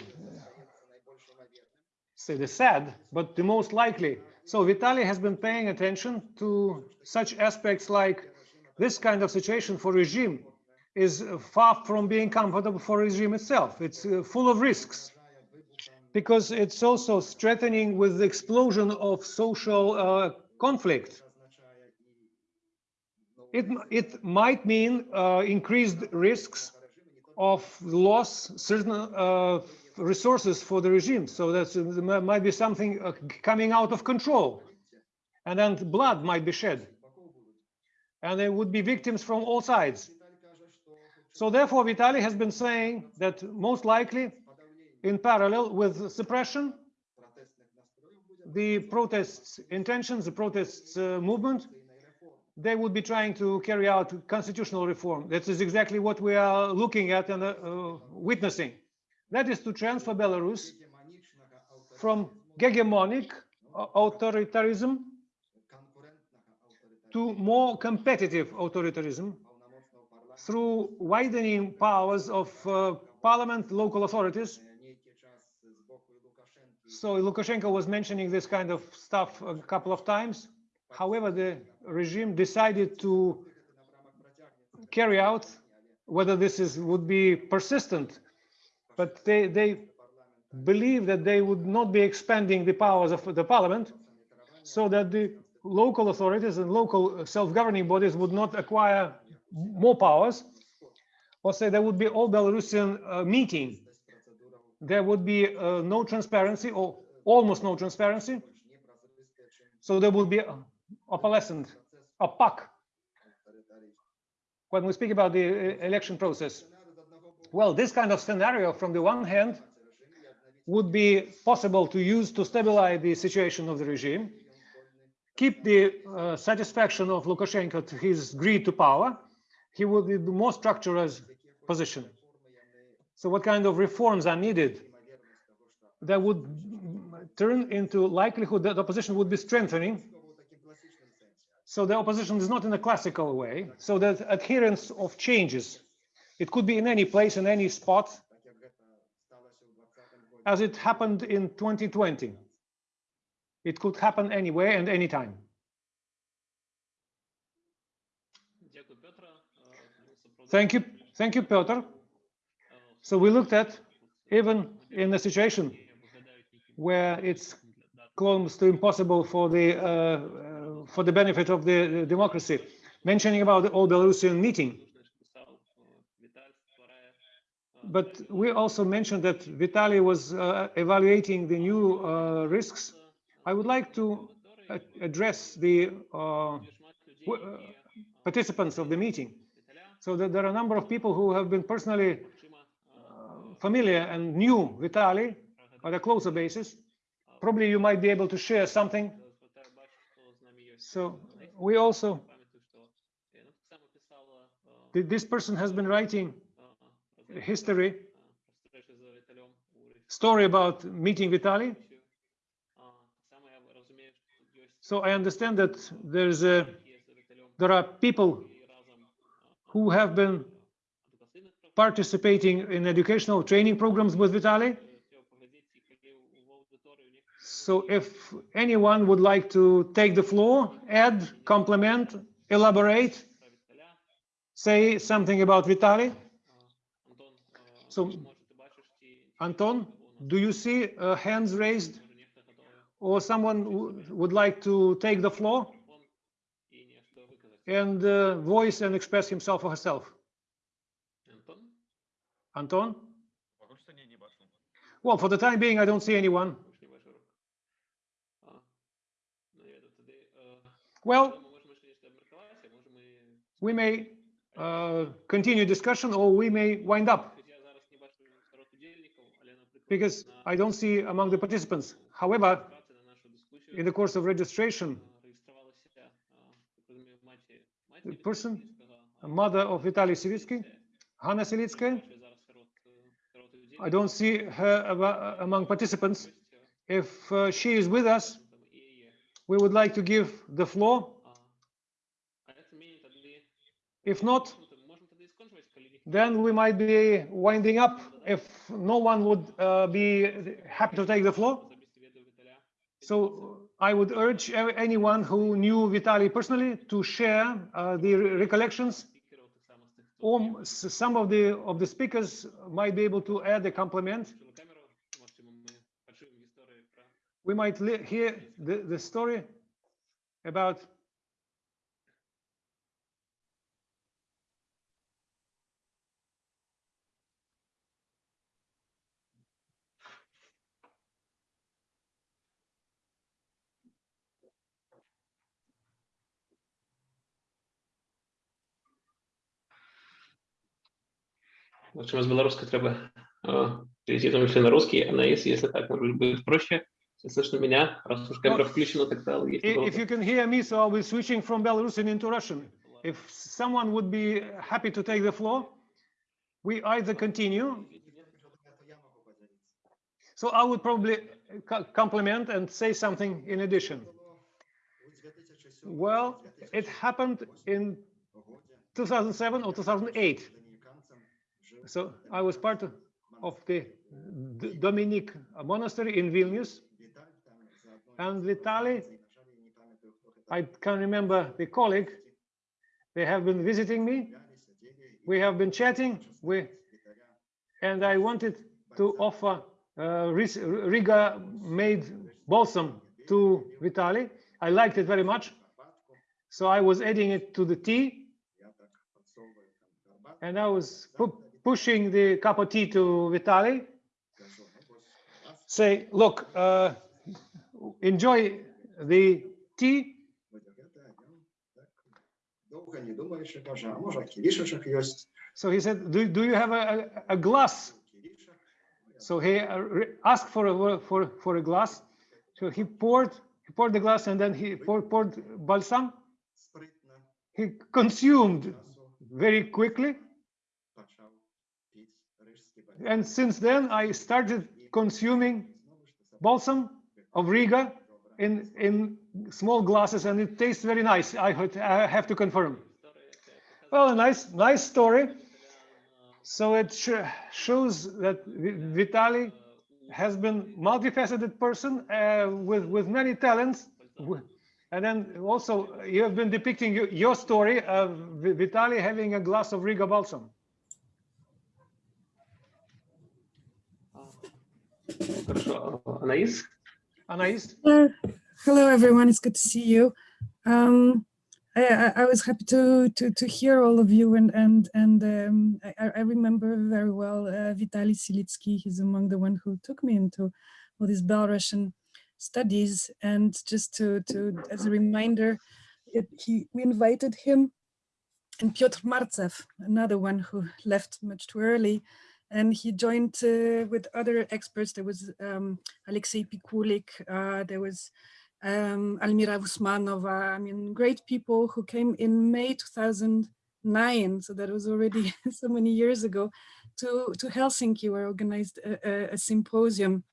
say the sad, but the most likely. So Vitaly has been paying attention to such aspects like this kind of situation for regime is far from being comfortable for regime itself. It's uh, full of risks because it's also strengthening with the explosion of social uh, conflict it, it might mean uh, increased risks of loss certain uh, resources for the regime. So that there might be something uh, coming out of control. And then blood might be shed. And there would be victims from all sides. So therefore, Vitaly has been saying that most likely, in parallel with suppression, the protests intentions, the protests uh, movement, they would be trying to carry out constitutional reform. That is exactly what we are looking at and uh, uh, witnessing. That is to transfer Belarus from hegemonic uh, authoritarianism to more competitive authoritarianism through widening powers of uh, parliament, local authorities. So Lukashenko was mentioning this kind of stuff a couple of times. However, the regime decided to carry out whether this is would be persistent, but they they believe that they would not be expanding the powers of the parliament, so that the local authorities and local self-governing bodies would not acquire more powers, or say there would be all Belarusian uh, meeting. There would be uh, no transparency or almost no transparency. So there would be a, opalescent, opaque. When we speak about the uh, election process, well, this kind of scenario, from the one hand, would be possible to use to stabilize the situation of the regime, keep the uh, satisfaction of Lukashenko to his greed to power, he would be the more structured position. So what kind of reforms are needed that would turn into likelihood that opposition would be strengthening? So the opposition is not in a classical way. So the adherence of changes, it could be in any place, in any spot, as it happened in 2020. It could happen anywhere and anytime. Thank you. Thank you, Piotr. So we looked at even in a situation where it's close to impossible for the uh, uh for the benefit of the uh, democracy. Mentioning about the old Belarusian meeting, but we also mentioned that Vitaly was uh, evaluating the new uh, risks. I would like to uh, address the uh, participants of the meeting. So that there are a number of people who have been personally familiar and new with uh-huh. on a closer basis, oh. probably you might be able to share something. So we also, this person has been writing history, story about meeting Vitaly. So I understand that there's a, there are people who have been participating in educational training programs with Vitaly. So if anyone would like to take the floor, add, complement, elaborate, say something about Vitaly. So, Anton, do you see uh, hands raised or someone would like to take the floor and uh, voice and express himself or herself? Anton? Well, for the time being, I don't see anyone. Well, we may uh, continue discussion or we may wind up. Because I don't see among the participants. However, in the course of registration, the person, mother of Vitaly Silitsky, Hanna Silitskaya, I don't see her among participants. If uh, she is with us, we would like to give the floor. If not, then we might be winding up if no one would uh, be happy to take the floor. So I would urge anyone who knew Vitaly personally to share uh, the recollections um, some of the of the speakers might be able to add a compliment. We might hear the, the story about В общем, з белорусской треба э, перейти в том числе на русский, а на если, если так, может быть, будет проще. Если слышно меня, раз уж камера включена, тогда есть I- If золото. you can hear me, so I'll be switching from Belarusian into Russian. If someone would be happy to take the floor, we either continue. So I would probably co- compliment and say something in addition. Well, it happened in 2007 or 2008. so I was part of- the D- Dominic monastery in Vilnius. And Vitaly, I can remember the colleague, they have been visiting me. We have been chatting, we, and I wanted to offer uh, Riga made balsam to Vitaly. I liked it very much. So I was adding it to the tea and I was pushing the cup of tea to Vitaly. Say, look, uh, enjoy the tea. So he said, do, do you have a, a glass? So he uh, asked for a, for, for a glass. So he poured, he poured the glass and then he poured, poured balsam. He consumed very quickly and since then I started consuming balsam of Riga in in small glasses, and it tastes very nice. I, have to confirm. Well, a nice nice story. So it sh shows that Vitaly has been multifaceted person uh, with with many talents. And then also you have been depicting your story of Vitaly having a glass of Riga balsam. Хорошо. Анаис? Anais? Hello, hello everyone. It's good to see you. Um, I, I, I was happy to, to to hear all of you, and and and um, I, I I remember very well uh, Vitaly Silitsky. He's among the one who took me into all these Belarusian studies. And just to to as a reminder, it, he we invited him and Piotr Martsev, another one who left much too early, and he joined uh, with other experts. There was um, Alexei Pikulik, uh, there was um, Almira Usmanova, I mean, great people who came in May 2009, so that was already so many years ago, to, to Helsinki, where organized a, a, a symposium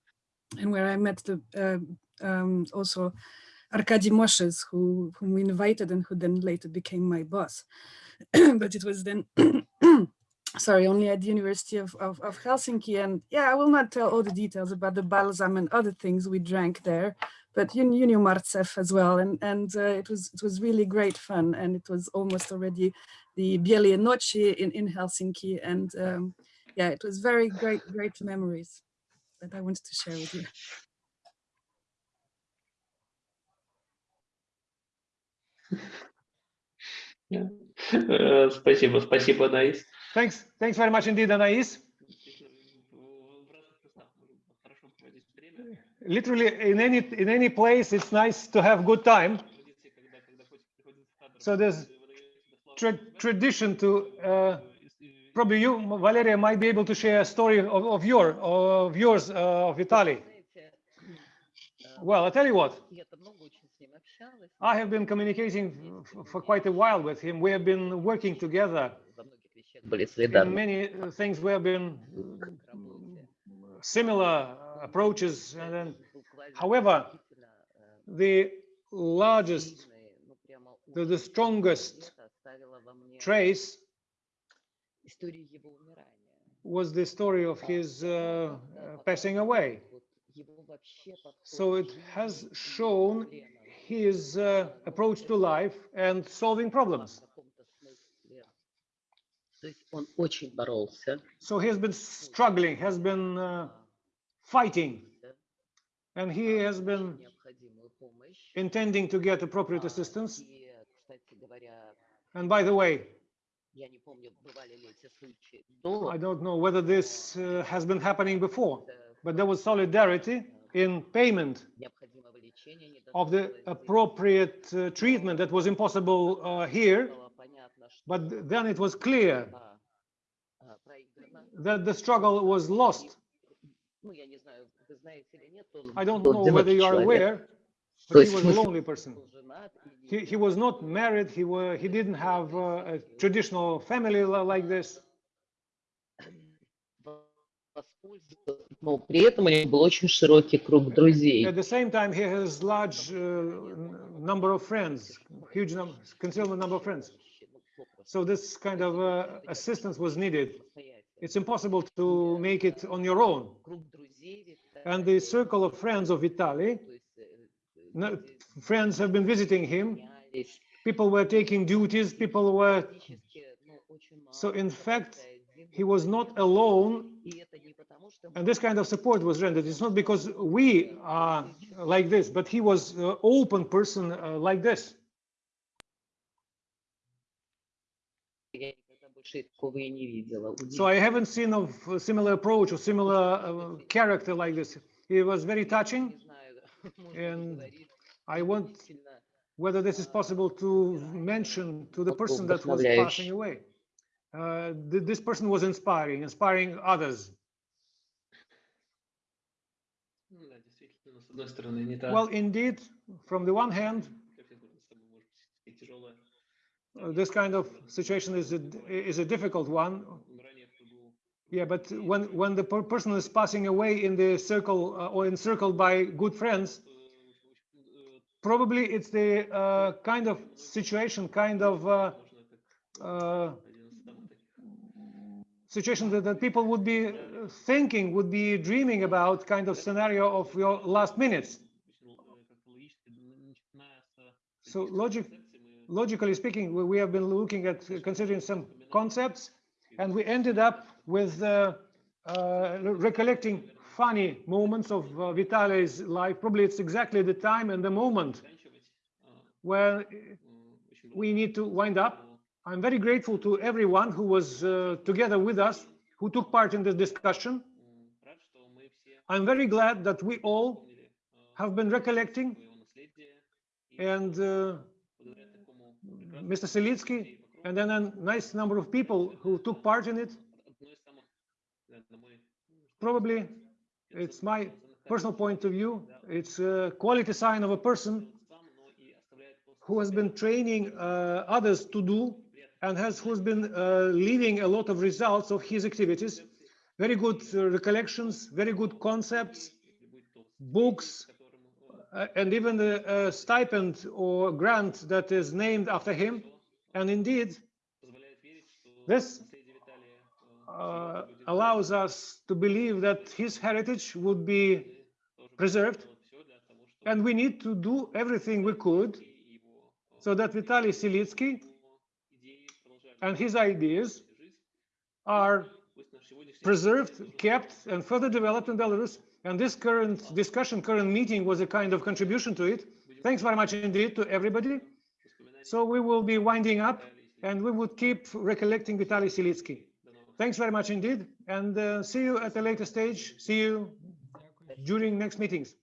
and where I met the, uh, um, also Arkady Moshes, who, whom we invited and who then later became my boss. but it was then sorry, only at the University of, of, of Helsinki. And yeah, I will not tell all the details about the balsam and other things we drank there, but you, you knew Martsev as well. And, and uh, it was it was really great fun. And it was almost already the Bielie Noci in, in Helsinki. And um, yeah, it was very great, great memories that I wanted to share with you. Э, Спасибо, спасибо, Анаис. Thanks. Thanks very much indeed, Anais. Literally, in any in any place, it's nice to have good time. So there's tra tradition to uh, probably you, Valeria, might be able to share a story of, of your of yours uh, of Vitaly. Well, I tell you what. I have been communicating for quite a while with him. We have been working together in many uh, things we have been similar approaches. And then, however, the largest, the, the strongest trace was the story of his uh, uh passing away. So it has shown his uh, approach to life and solving problems. В каком-то смысле. То есть он очень боролся. So he has been struggling, has been uh, fighting, да, and he has получил been необходимую помощь. intending to get appropriate А, assistance. И, кстати говоря, And by the way, я не помню, бывали ли эти случаи до I don't know whether this uh, has been happening before, э, but there was solidarity in payment необходимого лечения не of должно the было здесь. appropriate uh, treatment that was impossible uh, here. Стало понятно, что But then it was clear а, а, проиграна that the struggle was lost. Ну, я не знаю, вы знаете или нет, он I don't был know whether одинокий you are человек, aware, То but he есть was a смысл- lonely person. был женат и He, не he was not married, he, were, he didn't have uh, a traditional family li- like this. воспользовался, но при этом у него был очень широкий круг друзей. At the same time, he has large uh, n- number of friends, huge number, considerable number of friends. So this kind of uh, assistance was needed. It's impossible to make it on your own. And the circle of friends of Vitaly, friends have been visiting him, people were taking duties, people were... So in fact, he was not alone and this kind of support was rendered it's not because we are like this but he was an open person uh, like this я никогда больше такого и не видела. So I haven't seen of a similar approach or similar uh, character like this. It was very touching. Не знаю, можно And ли говорить, I want действительно, whether this is possible to mention to the person that was passing away. Uh, th- this person was inspiring, inspiring others. Ну да, действительно, с одной стороны, не та, Well, indeed, from the one hand, this kind of situation is a, is a difficult one. Yeah, but when when the person is passing away in the circle uh, or encircled by good friends, probably it's the uh, kind of situation, kind of uh, uh situation that, that people would be thinking, would be dreaming about, kind of scenario of your last minutes. So logic logically speaking, we have been looking at considering some concepts, and we ended up with uh, uh, recollecting funny moments of uh, Vitaly's life. Probably it's exactly the time and the moment where we need to wind up. I'm very grateful to everyone who was uh, together with us, who took part in this discussion. I'm very glad that we all have been recollecting and uh, Mr. Silitsky, and then a nice number of people who took part in it. Probably, it's my personal point of view, it's a quality sign of a person who has been training uh, others to do and has who's been uh, leaving a lot of results of his activities very good uh, recollections very good concepts books uh, and even the uh, stipend or grant that is named after him. And indeed, this uh, allows us to believe that his heritage would be preserved. And we need to do everything we could so that Vitaly Silitsky and his ideas are preserved, kept, and further developed in Belarus and this current discussion, current meeting was a kind of contribution to it. Thanks very much indeed to everybody. So we will be winding up and we would keep recollecting Vitaly Silitsky. Thanks very much indeed. And uh, see you at a later stage. See you during next meetings.